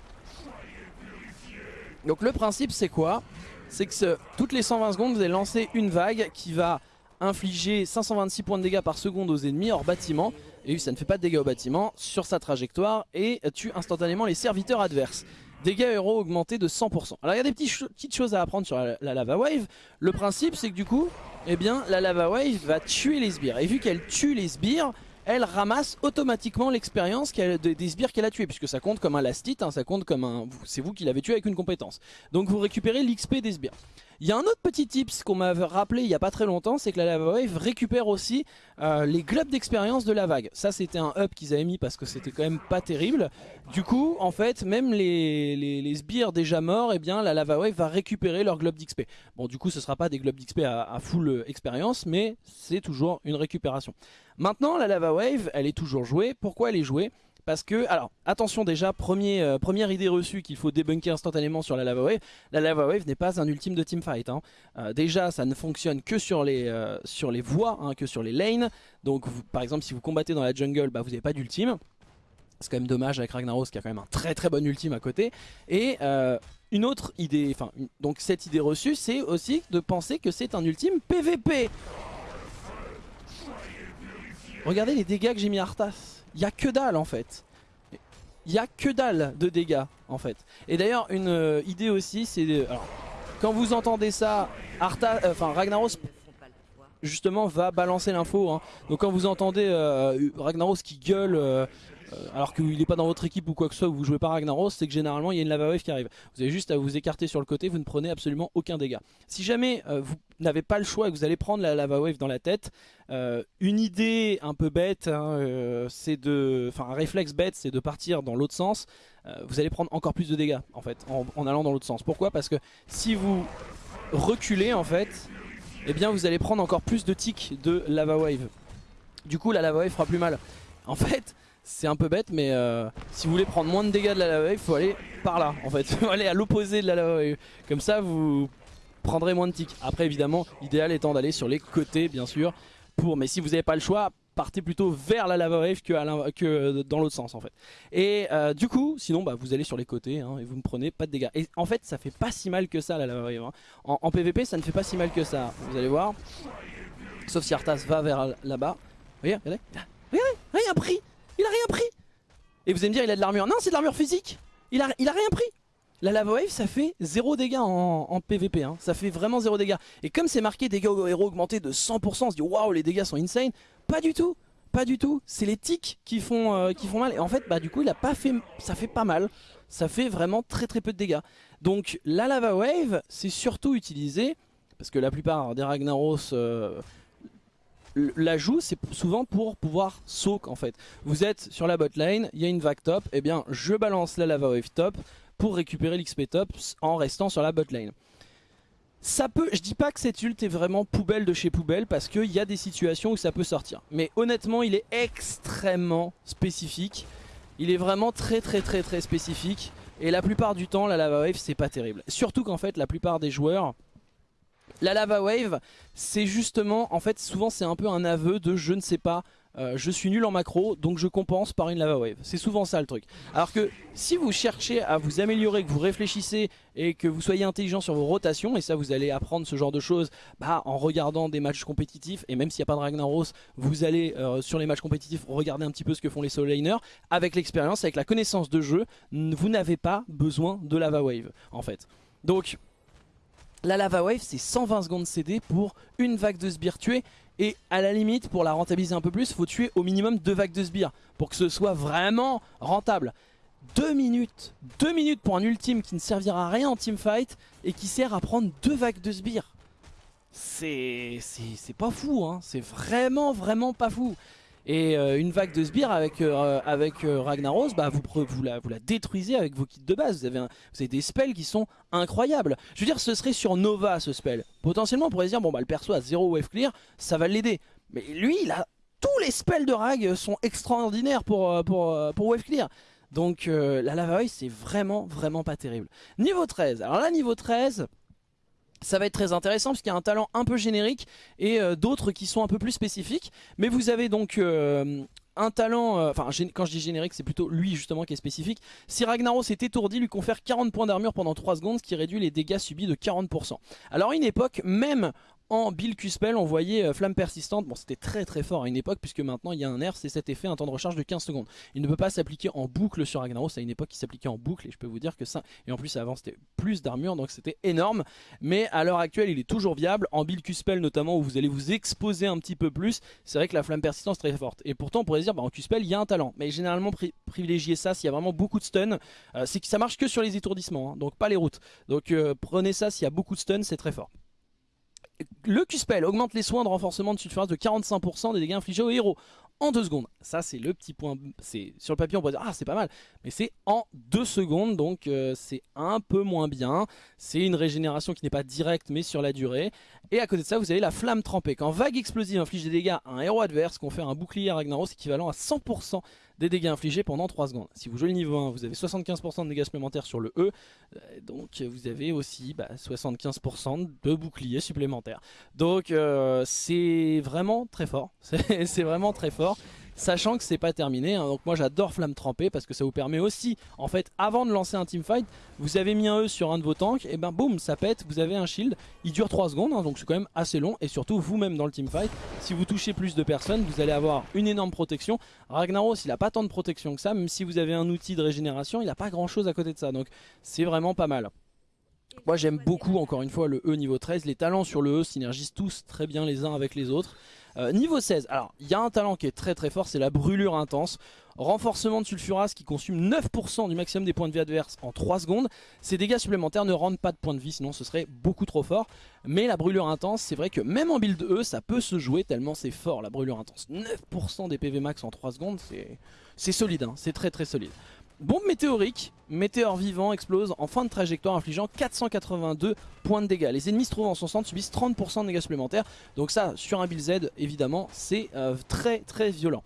A: Donc le principe c'est quoi? C'est que toutes les 120 secondes, vous allez lancer une vague qui va infliger 526 points de dégâts par seconde aux ennemis hors bâtiment. Et ça ne fait pas de dégâts au bâtiment sur sa trajectoire et tue instantanément les serviteurs adverses. Dégâts héros augmentés de 100%. Alors il y a des petites choses à apprendre sur la, lava wave. Le principe c'est que du coup, eh bien, la lava wave va tuer les sbires. Et vu qu'elle tue les sbires, elle ramasse automatiquement l'expérience des sbires qu'elle a tués, puisque ça compte comme un last hein, ça compte comme un... C'est vous qui l'avez tué avec une compétence. Donc vous récupérez l'XP des sbires. Il y a un autre petit tips qu'on m'avait rappelé il n'y a pas très longtemps, c'est que la Lava Wave récupère aussi euh, les globes d'expérience de la vague. Ça c'était un up qu'ils avaient mis parce que c'était quand même pas terrible. Du coup, en fait, même les, sbires déjà morts, eh bien la Lava Wave va récupérer leurs globes d'XP. Bon, du coup, ce sera pas des globes d'XP à, à, full euh, expérience, mais c'est toujours une récupération. Maintenant, la Lava Wave, elle est toujours jouée. Pourquoi elle est jouée? Parce que, alors, attention déjà, euh, première idée reçue qu'il faut débunker instantanément sur la Lava Wave, la Lava Wave n'est pas un ultime de teamfight. Hein. Euh, déjà, ça ne fonctionne que sur les, euh, sur les voies, hein, que sur les lanes. Donc, par exemple, si vous combattez dans la jungle, bah, vous n'avez pas d'ultime. C'est quand même dommage avec Ragnaros qui a quand même un très très bon ultime à côté. Et une autre idée, enfin, donc cette idée reçue, c'est aussi de penser que c'est un ultime PVP. Regardez les dégâts que j'ai mis à Arthas il a que dalle en fait. Il a que dalle de dégâts en fait. Et d'ailleurs une euh, idée aussi c'est quand vous entendez ça, Arta, euh, enfin Ragnaros justement va balancer l'info. Hein. Donc quand vous entendez euh, Ragnaros qui gueule alors qu'il n'est pas dans votre équipe ou quoi que ce soit, vous jouez pas Ragnaros, c'est que généralement il y a une lava wave qui arrive. Vous avez juste à vous écarter sur le côté, vous ne prenez absolument aucun dégât. Si jamais euh, vous n'avez pas le choix et que vous allez prendre la lava wave dans la tête, euh, une idée un peu bête, hein, c'est de, enfin un réflexe bête, c'est de partir dans l'autre sens. vous allez prendre encore plus de dégâts en fait, en, allant dans l'autre sens. Pourquoi? Parce que si vous reculez en fait, eh bien vous allez prendre encore plus de tics de lava wave. Du coup la lava wave fera plus mal. En fait, c'est un peu bête mais euh, si vous voulez prendre moins de dégâts de la lava wave, faut aller par là en fait, faut aller à l'opposé de la lava wave. Comme ça vous prendrez moins de tics. Après évidemment, l'idéal étant d'aller sur les côtés bien sûr. Pour, mais si vous n'avez pas le choix, partez plutôt vers la lava wave que, que dans l'autre sens en fait. Et euh, du coup, sinon bah, vous allez sur les côtés hein, et vous ne prenez pas de dégâts. Et en fait ça fait pas si mal que ça la lava wave. Hein. En, PVP ça ne fait pas si mal que ça, vous allez voir. Sauf si Arthas va vers là-bas. Regardez, regardez, regardez, rien pris Il a rien pris Et vous allez me dire il a de l'armure. Non c'est de l'armure physique il a, rien pris la lava wave ça fait 0 dégâts en, PVP, hein. ça fait vraiment 0 dégâts. Et comme c'est marqué dégâts aux héros augmentés de 100%, on se dit waouh les dégâts sont insane. Pas du tout, pas du tout. C'est les tics qui font, euh, qui font mal. Et en fait, bah du coup, il a pas fait, ça fait pas mal. Ça fait vraiment très très peu de dégâts. Donc la lava wave, c'est surtout utilisé parce que la plupart des Ragnaros euh, la jouent, c'est souvent pour pouvoir soak en fait. Vous êtes sur la bot lane, il y a une vague top, et eh bien je balance la lava wave top pour récupérer l'XP top en restant sur la bot lane. Ça peut, je dis pas que cette ult est vraiment poubelle de chez poubelle parce qu'il y a des situations où ça peut sortir. Mais honnêtement, il est extrêmement spécifique. Il est vraiment très très très très spécifique. Et la plupart du temps, la lava wave, c'est pas terrible. Surtout qu'en fait, la plupart des joueurs, la lava wave, c'est justement, en fait, souvent c'est un peu un aveu de je ne sais pas euh, je suis nul en macro donc je compense par une lava wave. C'est souvent ça le truc. Alors que si vous cherchez à vous améliorer, que vous réfléchissez et que vous soyez intelligent sur vos rotations, et ça vous allez apprendre ce genre de choses bah, en regardant des matchs compétitifs, et même s'il n'y a pas de Ragnaros, vous allez euh, sur les matchs compétitifs regarder un petit peu ce que font les solo laners, avec l'expérience, avec la connaissance de jeu, vous n'avez pas besoin de lava wave en fait. Donc la lava wave c'est 120 secondes CD pour une vague de sbires tués et à la limite, pour la rentabiliser un peu plus, il faut tuer au minimum deux vagues de sbires pour que ce soit vraiment rentable. Deux minutes, deux minutes pour un ultime qui ne servira à rien en teamfight et qui sert à prendre deux vagues de sbires. C'est pas fou, hein. c'est vraiment vraiment pas fou. Et euh, une vague de sbires avec, euh, avec euh, Ragnaros, bah, vous, vous, la, vous la détruisez avec vos kits de base. Vous avez, vous avez des spells qui sont incroyables. Je veux dire, ce serait sur Nova ce spell. Potentiellement, on pourrait se dire, bon bah le perso a 0 wave clear, ça va l'aider. Mais lui, il a tous les spells de Rag sont extraordinaires pour, pour, pour wave clear. Donc la Lava c'est vraiment vraiment pas terrible. Niveau 13, alors là niveau 13 ça va être très intéressant parce qu'il y a un talent un peu générique et euh, d'autres qui sont un peu plus spécifiques. Mais vous avez donc euh, un talent, euh, enfin quand je dis générique c'est plutôt lui justement qui est spécifique. Si Ragnaros est étourdi, lui confère 40 points d'armure pendant 3 secondes, ce qui réduit les dégâts subis de 40%. Alors une époque, même en Bill Q-Spell, on voyait euh, Flamme Persistante, bon c'était très très fort à une époque puisque maintenant il y a un nerf, c'est cet effet, un temps de recharge de 15 secondes. Il ne peut pas s'appliquer en boucle sur Ragnaros, à une époque il s'appliquait en boucle et je peux vous dire que ça, et en plus avant c'était plus d'armure donc c'était énorme, mais à l'heure actuelle il est toujours viable, en Bill Q-Spell notamment où vous allez vous exposer un petit peu plus, c'est vrai que la Flamme Persistante est très forte. Et pourtant on pourrait se dire bah, en Q-Spell il y a un talent, mais généralement privilégier ça s'il y a vraiment beaucoup de stun, euh, c'est que ça marche que sur les étourdissements, hein, donc pas les routes. Donc euh, prenez ça s'il y a beaucoup de stun, c'est très fort. Le Q-Spell augmente les soins de renforcement de surface de 45% des dégâts infligés aux héros en 2 secondes. Ça c'est le petit point, sur le papier on pourrait dire ah c'est pas mal, mais c'est en 2 secondes donc euh, c'est un peu moins bien. C'est une régénération qui n'est pas directe mais sur la durée. Et à côté de ça vous avez la flamme trempée. Quand vague explosive inflige des dégâts à un héros adverse, qu'on fait un bouclier à Ragnaros équivalent à 100% des dégâts infligés pendant 3 secondes. Si vous jouez le niveau 1, vous avez 75% de dégâts supplémentaires sur le E, euh, donc vous avez aussi 75% bah, de boucliers supplémentaires. Donc euh, c'est vraiment très fort, c'est vraiment très fort sachant que c'est pas terminé. Hein. Donc moi j'adore Flamme Trempée parce que ça vous permet aussi, en fait, avant de lancer un teamfight, vous avez mis un E sur un de vos tanks, et ben boum, ça pète, vous avez un shield, il dure 3 secondes, hein, donc c'est quand même assez long, et surtout vous-même dans le teamfight, si vous touchez plus de personnes, vous allez avoir une énorme protection. Ragnaros, il a pas tant de protection que ça, même si vous avez un outil de régénération, il a pas grand chose à côté de ça, donc c'est vraiment pas mal. Moi j'aime beaucoup encore une fois le E niveau 13, les talents sur le E synergisent tous très bien les uns avec les autres. Euh, niveau 16, alors il y a un talent qui est très très fort, c'est la brûlure intense. Renforcement de sulfuras qui consume 9% du maximum des points de vie adverses en 3 secondes. Ces dégâts supplémentaires ne rendent pas de points de vie, sinon ce serait beaucoup trop fort. Mais la brûlure intense, c'est vrai que même en build E, ça peut se jouer tellement c'est fort la brûlure intense. 9% des PV max en 3 secondes, c'est solide, hein, c'est très très solide. Bombe météorique, météore vivant explose en fin de trajectoire infligeant 482 points de dégâts. Les ennemis se trouvant en son centre subissent 30% de dégâts supplémentaires. Donc ça, sur un build Z, évidemment, c'est euh, très très violent.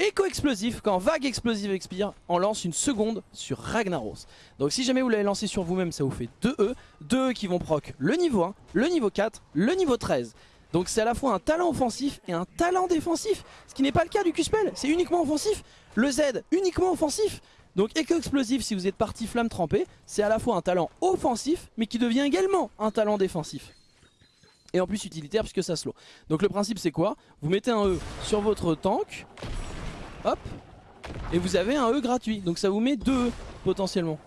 A: Écho explosif, quand vague explosive expire, on lance une seconde sur Ragnaros. Donc si jamais vous l'avez lancé sur vous-même, ça vous fait 2 E. 2 E qui vont proc le niveau 1, le niveau 4, le niveau 13. Donc c'est à la fois un talent offensif et un talent défensif. Ce qui n'est pas le cas du Q-Spell, c'est uniquement offensif. Le Z, uniquement offensif. Donc écho explosif, si vous êtes parti flamme trempée, c'est à la fois un talent offensif, mais qui devient également un talent défensif et en plus utilitaire puisque ça slow. Donc le principe c'est quoi? Vous mettez un E sur votre tank, hop, et vous avez un E gratuit. Donc ça vous met deux E potentiellement.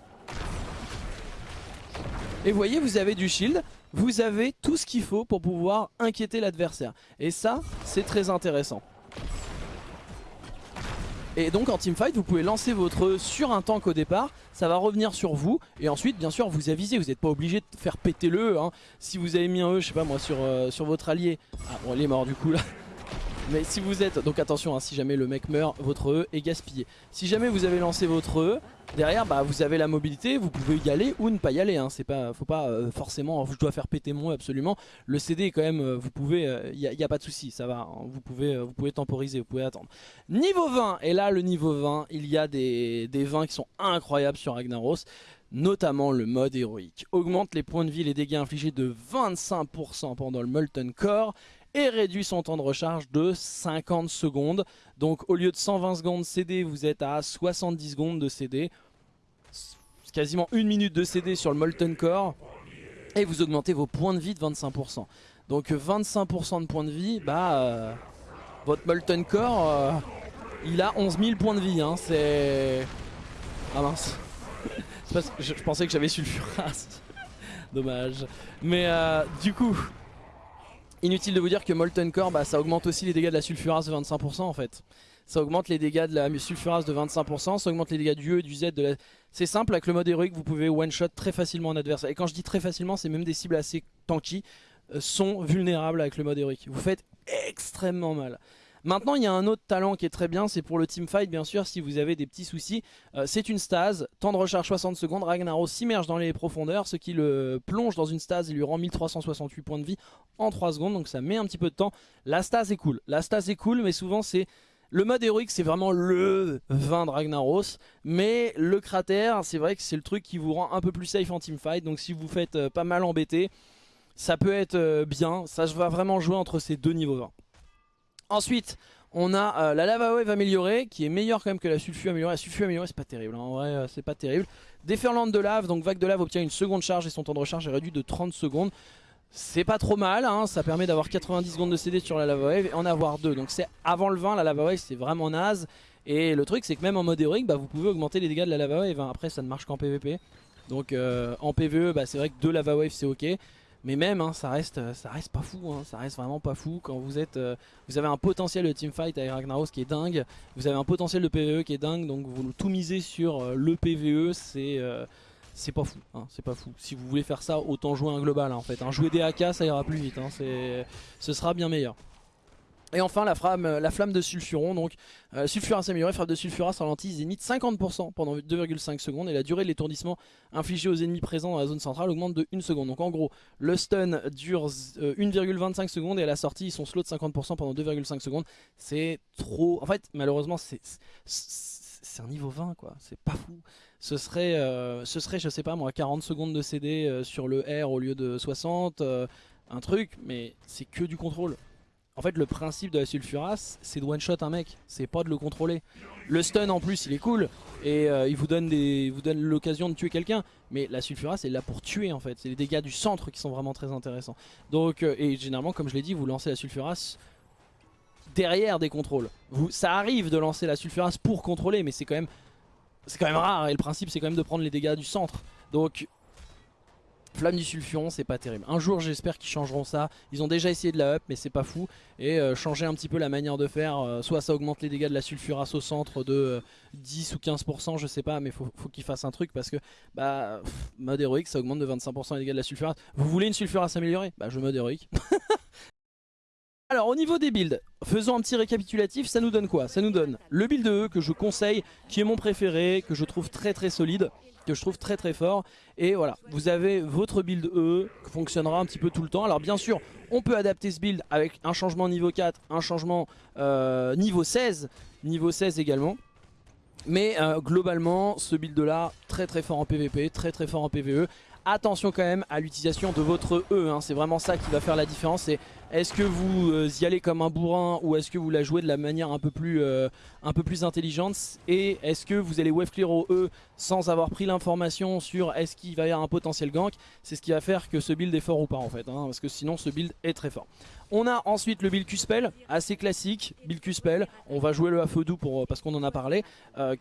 A: Et vous voyez, vous avez du shield, vous avez tout ce qu'il faut pour pouvoir inquiéter l'adversaire. Et ça, c'est très intéressant. Et donc en teamfight, vous pouvez lancer votre E sur un tank au départ, ça va revenir sur vous, et ensuite bien sûr vous avisez, vous n'êtes pas obligé de faire péter le E. Si vous avez mis un E, je sais pas moi, sur, euh, sur votre allié, ah bon il est mort du coup là, mais si vous êtes, donc attention, hein, si jamais le mec meurt, votre E est gaspillé. Si jamais vous avez lancé votre E, derrière bah, vous avez la mobilité, vous pouvez y aller ou ne pas y aller. Hein. C'est pas, faut pas euh, forcément, je dois faire péter mon E absolument. Le CD est quand même, euh, vous pouvez, il n'y a, pas de souci, ça va. Hein. Vous pouvez, euh, vous pouvez temporiser, vous pouvez attendre. Niveau 20, et là le niveau 20, il y a des, des 20 qui sont incroyables sur Ragnaros notamment le mode héroïque. Augmente les points de vie, les dégâts infligés de 25% pendant le Molten Core et réduit son temps de recharge de 50 secondes. Donc au lieu de 120 secondes CD, vous êtes à 70 secondes de CD. Quasiment une minute de CD sur le Molten Core. Et vous augmentez vos points de vie de 25%. Donc 25% de points de vie, bah euh, votre Molten Core, euh, il a 11 000 points de vie. Hein, C'est... Ah mince. Je, pensais que j'avais sulfuras. Dommage. Mais euh, du coup, Inutile de vous dire que Molten Core, bah, ça augmente aussi les dégâts de la sulfuras de 25% en fait. Ça augmente les dégâts de la sulfuras de 25%, ça augmente les dégâts du E du Z la... C'est simple, avec le mode héroïque, vous pouvez one-shot très facilement un adversaire. Et quand je dis très facilement, c'est même des cibles assez tanky euh, sont vulnérables avec le mode héroïque. Vous faites extrêmement mal. Maintenant, il y a un autre talent qui est très bien, c'est pour le teamfight, bien sûr, si vous avez des petits soucis. Euh, c'est une stase, temps de recharge 60 secondes, Ragnaros s'immerge dans les profondeurs, ce qui le plonge dans une stase et lui rend 1368 points de vie en 3 secondes, donc ça met un petit peu de temps. La stase est cool, la stase est cool, mais souvent c'est... Le mode héroïque c'est vraiment le vin de Ragnaros. Mais le cratère c'est vrai que c'est le truc qui vous rend un peu plus safe en teamfight Donc si vous faites euh, pas mal embêter Ça peut être euh, bien. Ça va vraiment jouer entre ces deux niveaux 20 Ensuite, on a euh, la lava wave améliorée qui est meilleure quand même que la sulfu améliorée. La sulfu améliorée c'est pas terrible, hein. en vrai euh, c'est pas terrible. Déferlante de lave, donc vague de lave obtient une seconde charge et son temps de recharge est réduit de 30 secondes. C'est pas trop mal, hein. ça permet d'avoir 90 secondes de CD sur la lava wave et en avoir deux. Donc c'est avant le 20, la lava wave c'est vraiment naze. Et le truc c'est que même en mode héroïque, bah, vous pouvez augmenter les dégâts de la lava wave. Après ça ne marche qu'en PVP. Donc euh, en PVE bah, c'est vrai que deux lava wave c'est ok. Mais même, hein, ça, reste, euh, ça reste pas fou, hein, ça reste vraiment pas fou quand vous êtes, euh, vous avez un potentiel de teamfight avec Ragnaros qui est dingue, vous avez un potentiel de PvE qui est dingue, donc vous tout misez sur euh, le PvE, c'est c'est pas fou, hein, c'est pas fou. Si vous voulez faire ça, autant jouer un global en fait. Jouer des AK, ça ira plus vite, ce sera bien meilleur. Et enfin la flamme, euh, la flamme de sulfuron, donc euh, sulfuras amélioré, flamme de sulfuras ralentit zénith 50% pendant 2,5 secondes et la durée de l'étourdissement infligé aux ennemis présents dans la zone centrale augmente de 1 seconde. Donc en gros, le stun dure 1,25 euh, secondes et à la sortie ils sont slow de 50% pendant 2,5 secondes. C'est trop... En fait malheureusement c'est un niveau 20 quoi, c'est pas fou. Ce serait, ce serait je sais pas moi 40 secondes de CD sur le R au lieu de 60, un truc, mais c'est que du contrôle. En fait, le principe de la sulfuras, c'est de one-shot un mec, c'est pas de le contrôler. Le stun en plus, il est cool, et euh, il vous donne, donne l'occasion de tuer quelqu'un. Mais la sulfuras, c'est là pour tuer en fait. C'est les dégâts du centre qui sont vraiment très intéressants. Donc, euh, et généralement, comme je l'ai dit, vous lancez la sulfuras derrière des contrôles. Vous, ça arrive de lancer la sulfuras pour contrôler, mais c'est quand même, c'est quand même rare. Et le principe, c'est quand même de prendre les dégâts du centre. Donc, Flamme du sulfuron, c'est pas terrible. Un jour, j'espère qu'ils changeront ça. Ils ont déjà essayé de la up, mais c'est pas fou. Et euh, changer un petit peu la manière de faire. Euh, soit ça augmente les dégâts de la sulfuras au centre de 10 euh, ou 15%, je sais pas, mais faut, faut qu'ils fassent un truc parce que, bah, mode héroïque, ça augmente de 25% les dégâts de la sulfuras. Vous voulez une sulfuras améliorée? Bah, je mode héroïque. Alors au niveau des builds, faisons un petit récapitulatif, ça nous donne quoi? Ça nous donne le build E que je conseille, qui est mon préféré, que je trouve très très solide que je trouve très très fort. Et voilà, vous avez votre build E qui fonctionnera un petit peu tout le temps. Alors bien sûr, on peut adapter ce build avec un changement niveau 4, un changement euh, niveau 16. niveau 16 également. Mais euh, globalement, ce build là, très très fort en PvP, très très fort en PvE. Attention quand même à l'utilisation de votre E, hein. c'est vraiment ça qui va faire la différence. Est-ce que vous euh, y allez comme un bourrin ou est-ce que vous la jouez de la manière un peu plus, euh, un peu plus intelligente Et est-ce que vous allez wave clear au E sans avoir pris l'information sur est-ce qu'il va y avoir un potentiel gank? C'est ce qui va faire que ce build est fort ou pas en fait, hein, parce que sinon ce build est très fort. On a ensuite le build Q-Spell, assez classique, build on va jouer le Afodou pour, parce qu'on en a parlé. Euh,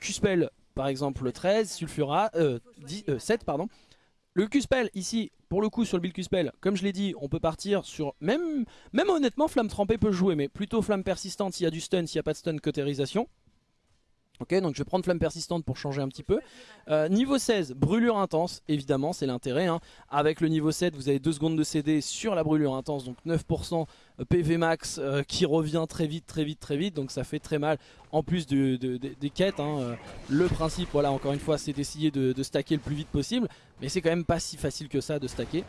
A: par exemple 13, Sulfura, 7 pardon. Le Q-Spell ici, pour le coup sur le build Q-Spell, comme je l'ai dit, on peut partir sur... Même, honnêtement, Flamme Trempée peut jouer, mais plutôt Flamme Persistante s'il y a du stun, s'il n'y a pas de stun, cautérisation. Ok, donc je vais prendre flamme persistante pour changer un petit peu. Euh, niveau 16, brûlure intense, évidemment, c'est l'intérêt. Hein. Avec le niveau 7, vous avez 2 secondes de CD sur la brûlure intense, donc 9% PV max euh, qui revient très vite, très vite, très vite. Donc ça fait très mal, en plus des quêtes. Hein. Euh, le principe, voilà, encore une fois, c'est d'essayer de, de stacker le plus vite possible. Mais c'est quand même pas si facile que ça de stacker.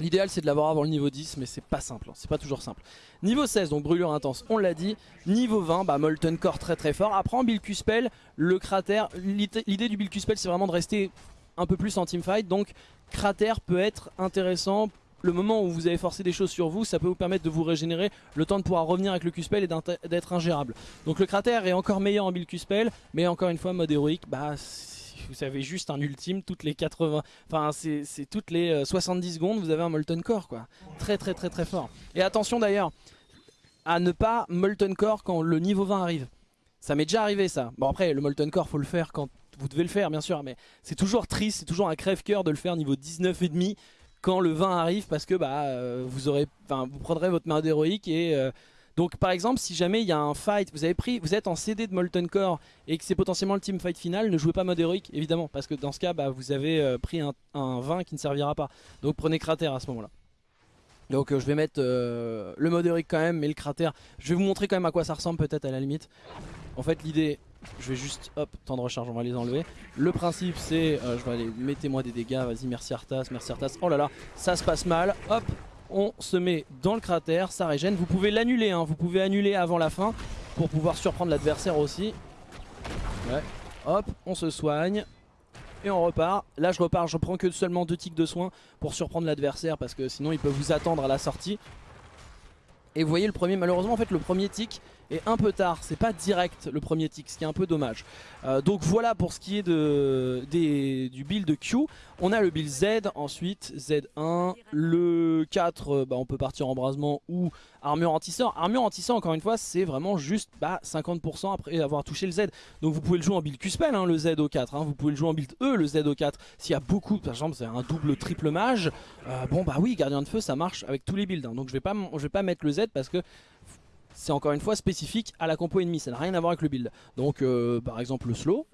A: L'idéal c'est de l'avoir avant le niveau 10 mais c'est pas simple, hein. c'est pas toujours simple. Niveau 16 donc brûlure intense, on l'a dit. Niveau 20, bah Molten Core très très fort. Après en build Q-Spell, le cratère, l'idée du build Q-Spell c'est vraiment de rester un peu plus en teamfight. Donc cratère peut être intéressant. Le moment où vous avez forcé des choses sur vous, ça peut vous permettre de vous régénérer, le temps de pouvoir revenir avec le Q-Spell et d'être ingérable. Donc le cratère est encore meilleur en build Q-Spell, mais encore une fois mode héroïque, bah vous avez juste un ultime toutes les 80, enfin c'est toutes les 70 euh, secondes vous avez un Molten Core quoi. Très très très très fort. Et attention d'ailleurs à ne pas Molten Core quand le niveau 20 arrive. Ça m'est déjà arrivé ça. Bon après le Molten Core faut le faire quand vous devez le faire bien sûr mais c'est toujours triste, c'est toujours un crève-cœur de le faire niveau 19 et demi quand le 20 arrive parce que bah euh, vous aurez enfin vous prendrez votre main d'héroïque et euh, donc par exemple si jamais il y a un fight, vous avez pris, vous êtes en CD de Molten Core et que c'est potentiellement le team fight final, ne jouez pas mode héroïque évidemment parce que dans ce cas bah, vous avez euh, pris un, 20 qui ne servira pas. Donc prenez cratère à ce moment là. Donc euh, je vais mettre euh, le mode héroïque quand même mais le cratère, je vais vous montrer quand même à quoi ça ressemble peut-être à la limite. En fait l'idée, je vais juste, hop, temps de recharge, on va les enlever. Le principe c'est, je vais aller, mettez-moi des dégâts, vas-y merci Arthas, merci Arthas. Oh là là, ça se passe mal, hop, on se met dans le cratère, ça régène. Vous pouvez l'annuler, hein. vous pouvez annuler avant la fin pour pouvoir surprendre l'adversaire aussi. Ouais. Hop, on se soigne. Et on repart. Là je repars, je prends que seulement deux tics de soins pour surprendre l'adversaire parce que sinon il peut vous attendre à la sortie. Et vous voyez le premier, malheureusement en fait le premier tic est un peu tard, c'est pas direct le premier tic, ce qui est un peu dommage. Euh, donc voilà pour ce qui est du build Q. On a le build Z ensuite, Z1, le 4, euh, bah, on peut partir embrasement ou armure anti-sort. Armure anti-sort encore une fois c'est vraiment juste bah, 50% après avoir touché le Z. Donc vous pouvez le jouer en build Q-Spell hein, le Z au 4, hein. vous pouvez le jouer en build E le Z au 4. S'il y a beaucoup, par exemple c'est un double triple mage, euh, bon bah oui gardien de feu ça marche avec tous les builds. Hein. Donc je vais, je vais pas mettre le Z parce que c'est encore une fois spécifique à la compo ennemie, ça n'a rien à voir avec le build. Donc euh, par exemple le slow,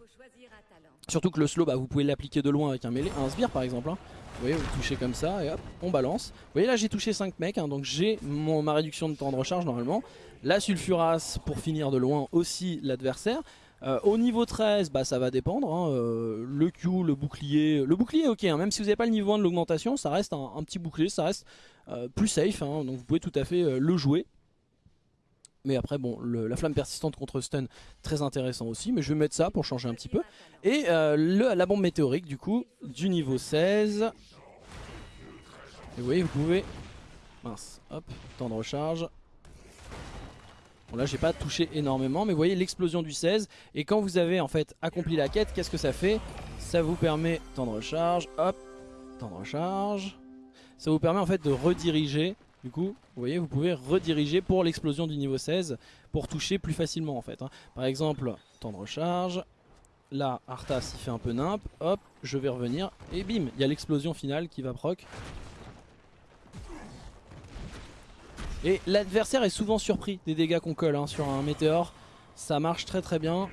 A: surtout que le slow bah, vous pouvez l'appliquer de loin avec un mêlée, un sbire par exemple. Hein. Vous voyez, vous touchez comme ça et hop, on balance. Vous voyez là j'ai touché 5 mecs, hein, donc j'ai ma réduction de temps de recharge normalement. La sulfuras pour finir de loin aussi l'adversaire. Euh, au niveau 13, bah, ça va dépendre. Hein, euh, le Q, le bouclier. Le bouclier ok, même si vous n'avez pas le niveau 1 de l'augmentation, ça reste un, petit bouclier, ça reste plus safe. donc vous pouvez tout à fait le jouer. Mais après, bon, la flamme persistante contre stun, très intéressant aussi. Mais je vais mettre ça pour changer un petit peu. Et euh, la bombe météorique, du coup, du niveau 16. Et vous voyez, vous pouvez... Mince, hop, temps de recharge. Bon là j'ai pas touché énormément mais vous voyez l'explosion du 16 et quand vous avez en fait accompli la quête qu'est-ce que ça fait? Ça vous permet, temps de recharge, hop, temps de recharge Ça vous permet en fait de rediriger du coup, vous voyez, vous pouvez rediriger pour l'explosion du niveau 16 pour toucher plus facilement en fait. Hein. Par exemple, temps de recharge. Là, Arthas il fait un peu nimp. Hop, je vais revenir. Et bim, il y a l'explosion finale qui va proc. Et l'adversaire est souvent surpris des dégâts qu'on colle hein, sur un météore. Ça marche très très bien.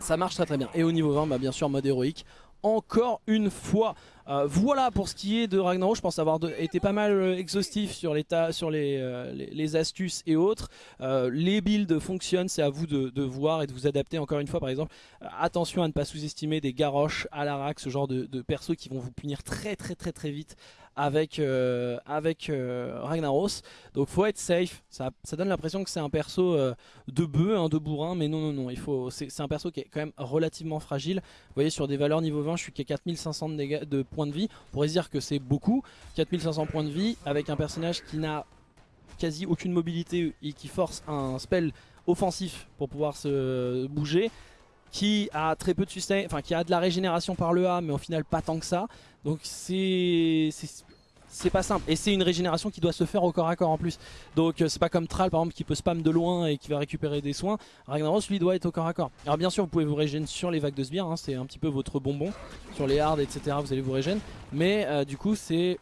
A: Ça marche très très bien. Et au niveau 20, bah, bien sûr, mode héroïque encore une fois. Euh, voilà pour ce qui est de Ragnarok, je pense avoir été pas mal euh, exhaustif sur, sur euh, les, astuces et autres. les builds fonctionnent, c'est à vous de, voir et de vous adapter encore une fois par exemple. attention à ne pas sous-estimer des la rack, ce genre de, de qui vont vous punir très très très très vite avec, euh, avec euh, Ragnaros. Donc faut être safe. Ça, donne l'impression que c'est un perso euh, de bœuf, hein, de bourrin, mais non, non, non. C'est un perso qui est quand même relativement fragile. Vous voyez, sur des valeurs niveau 20, je suis qu'à 4500 de, de points de vie. On pourrait se dire que c'est beaucoup. 4500 points de vie avec un personnage qui n'a quasi aucune mobilité et qui force un spell offensif pour pouvoir se bouger qui a très peu de sustain, enfin qui a de la régénération par le A mais au final pas tant que ça. Donc c'est c'est pas simple. Et c'est une régénération qui doit se faire au corps à corps en plus. Donc euh, c'est pas comme Thrall par exemple qui peut spam de loin et qui va récupérer des soins. Ragnaros lui doit être au corps à corps. Alors bien sûr vous pouvez vous régénérer sur les vagues de sbire hein, c'est un petit peu votre bonbon sur les hards etc vous allez vous régénérer. Mais euh, du coup c'est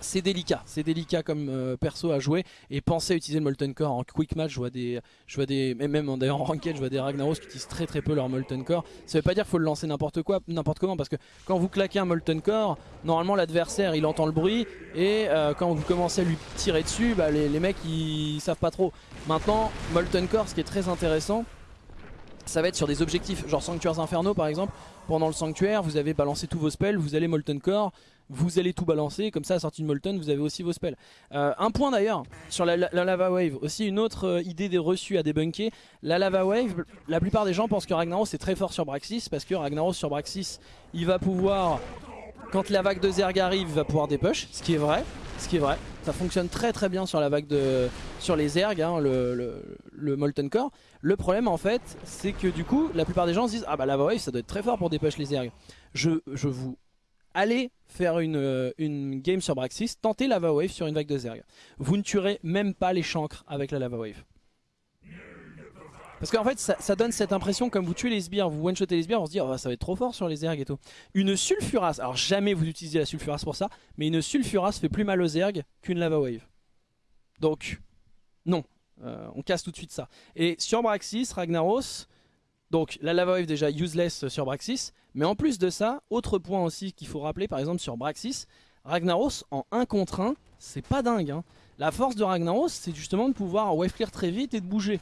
A: c'est délicat, c'est délicat comme euh, perso à jouer et pensez à utiliser le Molten Core en quick match, je vois des, je vois des, même en ranked je vois des Ragnaros qui utilisent très très peu leur Molten Core, ça veut pas dire qu'il faut le lancer n'importe quoi, n'importe comment parce que quand vous claquez un Molten Core, normalement l'adversaire il entend le bruit et euh, quand vous commencez à lui tirer dessus, bah, les, les mecs ils savent pas trop. Maintenant Molten Core ce qui est très intéressant ça va être sur des objectifs. Genre Sanctuaires Infernaux par exemple pendant le sanctuaire vous avez balancé tous vos spells vous allez Molten Core vous allez tout balancer comme ça à sortie de Molten vous avez aussi vos spells euh, un point d'ailleurs sur la, Lava Wave aussi une autre euh, idée des reçus à débunker la Lava Wave la plupart des gens pensent que Ragnaros est très fort sur Braxis parce que Ragnaros sur Braxis il va pouvoir quand la vague de Zerg arrive il va pouvoir dépush ce qui est vrai ce qui est vrai ça fonctionne très très bien sur la vague de sur les Zerg, hein, le, Molten Core. Le problème en fait, c'est que du coup, la plupart des gens se disent ah bah Lava Wave ça doit être très fort pour dépush les Zerg. Je, je vous allez faire une, euh, une game sur Braxis, tentez Lava Wave sur une vague de Zerg. Vous ne tuerez même pas les chancres avec la Lava Wave. Parce qu'en fait, ça, donne cette impression, comme vous tuez les sbires, vous one-shotez les sbires, on se dit, oh, ça va être trop fort sur les ergs et tout. Une sulfuras, alors jamais vous utilisez la sulfuras pour ça, mais une sulfuras fait plus mal aux ergs qu'une lava wave. Donc, non, euh, on casse tout de suite ça. Et sur Braxis, Ragnaros, donc la lava wave déjà useless sur Braxis, mais en plus de ça, autre point aussi qu'il faut rappeler, par exemple sur Braxis, Ragnaros en 1 contre 1, c'est pas dingue. Hein. La force de Ragnaros, c'est justement de pouvoir wave clear très vite et de bouger.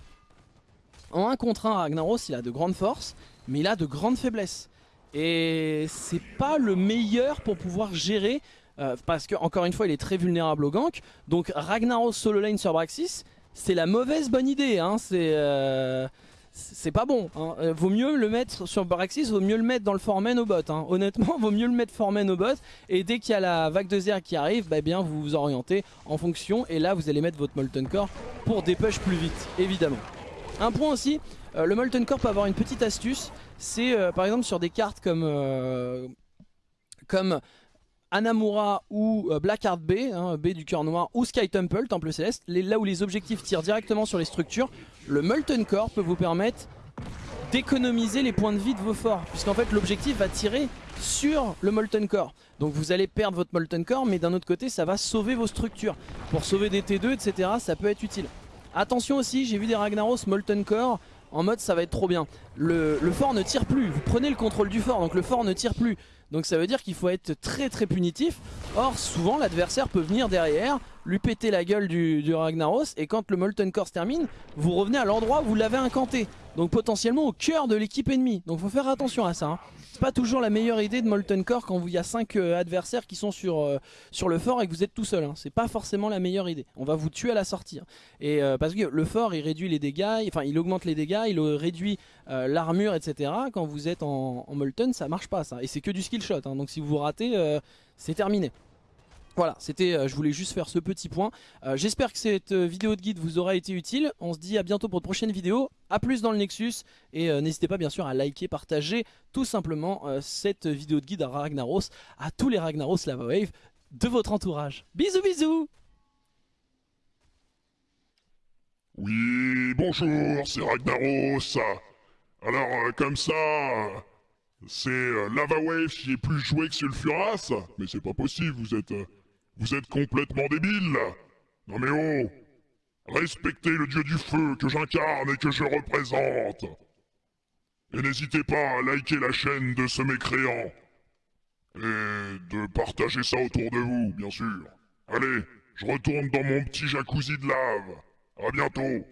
A: En 1 contre 1, Ragnaros, il a de grandes forces, mais il a de grandes faiblesses. Et c'est pas le meilleur pour pouvoir gérer, euh, parce que encore une fois, il est très vulnérable au gank. Donc Ragnaros solo lane sur Braxis, c'est la mauvaise bonne idée. Hein. c'est... Euh, c'est pas bon. Hein. Euh, vaut mieux le mettre sur Braxis, vaut mieux le mettre dans le Formen au bot. Hein. Honnêtement, vaut mieux le mettre Formen au bot. Et dès qu'il y a la vague de Zer qui arrive, bah bien vous vous orientez en fonction. Et là, vous allez mettre votre Molten Core pour dépush plus vite, évidemment. Un point aussi, euh, le Molten Core peut avoir une petite astuce, c'est euh, par exemple sur des cartes comme, comme Anamura ou Blackheart B, hein, B du cœur noir, ou Sky Temple, Temple Céleste, là où les objectifs tirent directement sur les structures, le Molten Core peut vous permettre d'économiser les points de vie de vos forts, puisqu'en fait l'objectif va tirer sur le Molten Core. Donc vous allez perdre votre Molten Core, mais d'un autre côté ça va sauver vos structures. Pour sauver des T2, etc., ça peut être utile. Attention aussi, j'ai vu des Ragnaros Molten Core en mode ça va être trop bien. Le, fort ne tire plus, vous prenez le contrôle du fort, donc le fort ne tire plus. Donc ça veut dire qu'il faut être très très punitif. Or souvent l'adversaire peut venir derrière, lui péter la gueule du, Ragnaros et quand le Molten Core se termine, vous revenez à l'endroit où vous l'avez incanté. Donc potentiellement au cœur de l'équipe ennemie. Donc faut faire attention à ça. Hein. C'est pas toujours la meilleure idée de Molten Core quand il y a 5 euh, adversaires qui sont sur, euh, sur le fort et que vous êtes tout seul. Hein. C'est pas forcément la meilleure idée. On va vous tuer à la sortie. Hein. Et euh, parce que le fort il réduit les dégâts, enfin il augmente les dégâts, il réduit l'armure, etc. Quand vous êtes en, en, Molten, ça marche pas ça. Et c'est que du skill shot. Donc si vous ratez, c'est terminé. Voilà, c'était, euh, je voulais juste faire ce petit point. Euh, j'espère que cette euh, vidéo de guide vous aura été utile. On se dit à bientôt pour de prochaines vidéos. A plus dans le Nexus. Et n'hésitez pas bien sûr à liker, partager tout simplement cette vidéo de guide à Ragnaros, à tous les Ragnaros Lava Wave de votre entourage. Bisous bisous
B: Oui, bonjour, c'est Ragnaros. Alors, comme ça, c'est Lava Wave qui est plus joué que Sulfuras Mais c'est pas possible, vous êtes... Vous êtes complètement débile Non mais oh Respectez le dieu du feu que j'incarne et que je représente Et n'hésitez pas à liker la chaîne de ce mécréant Et de partager ça autour de vous, bien sûr. Allez, je retourne dans mon petit jacuzzi de lave. À bientôt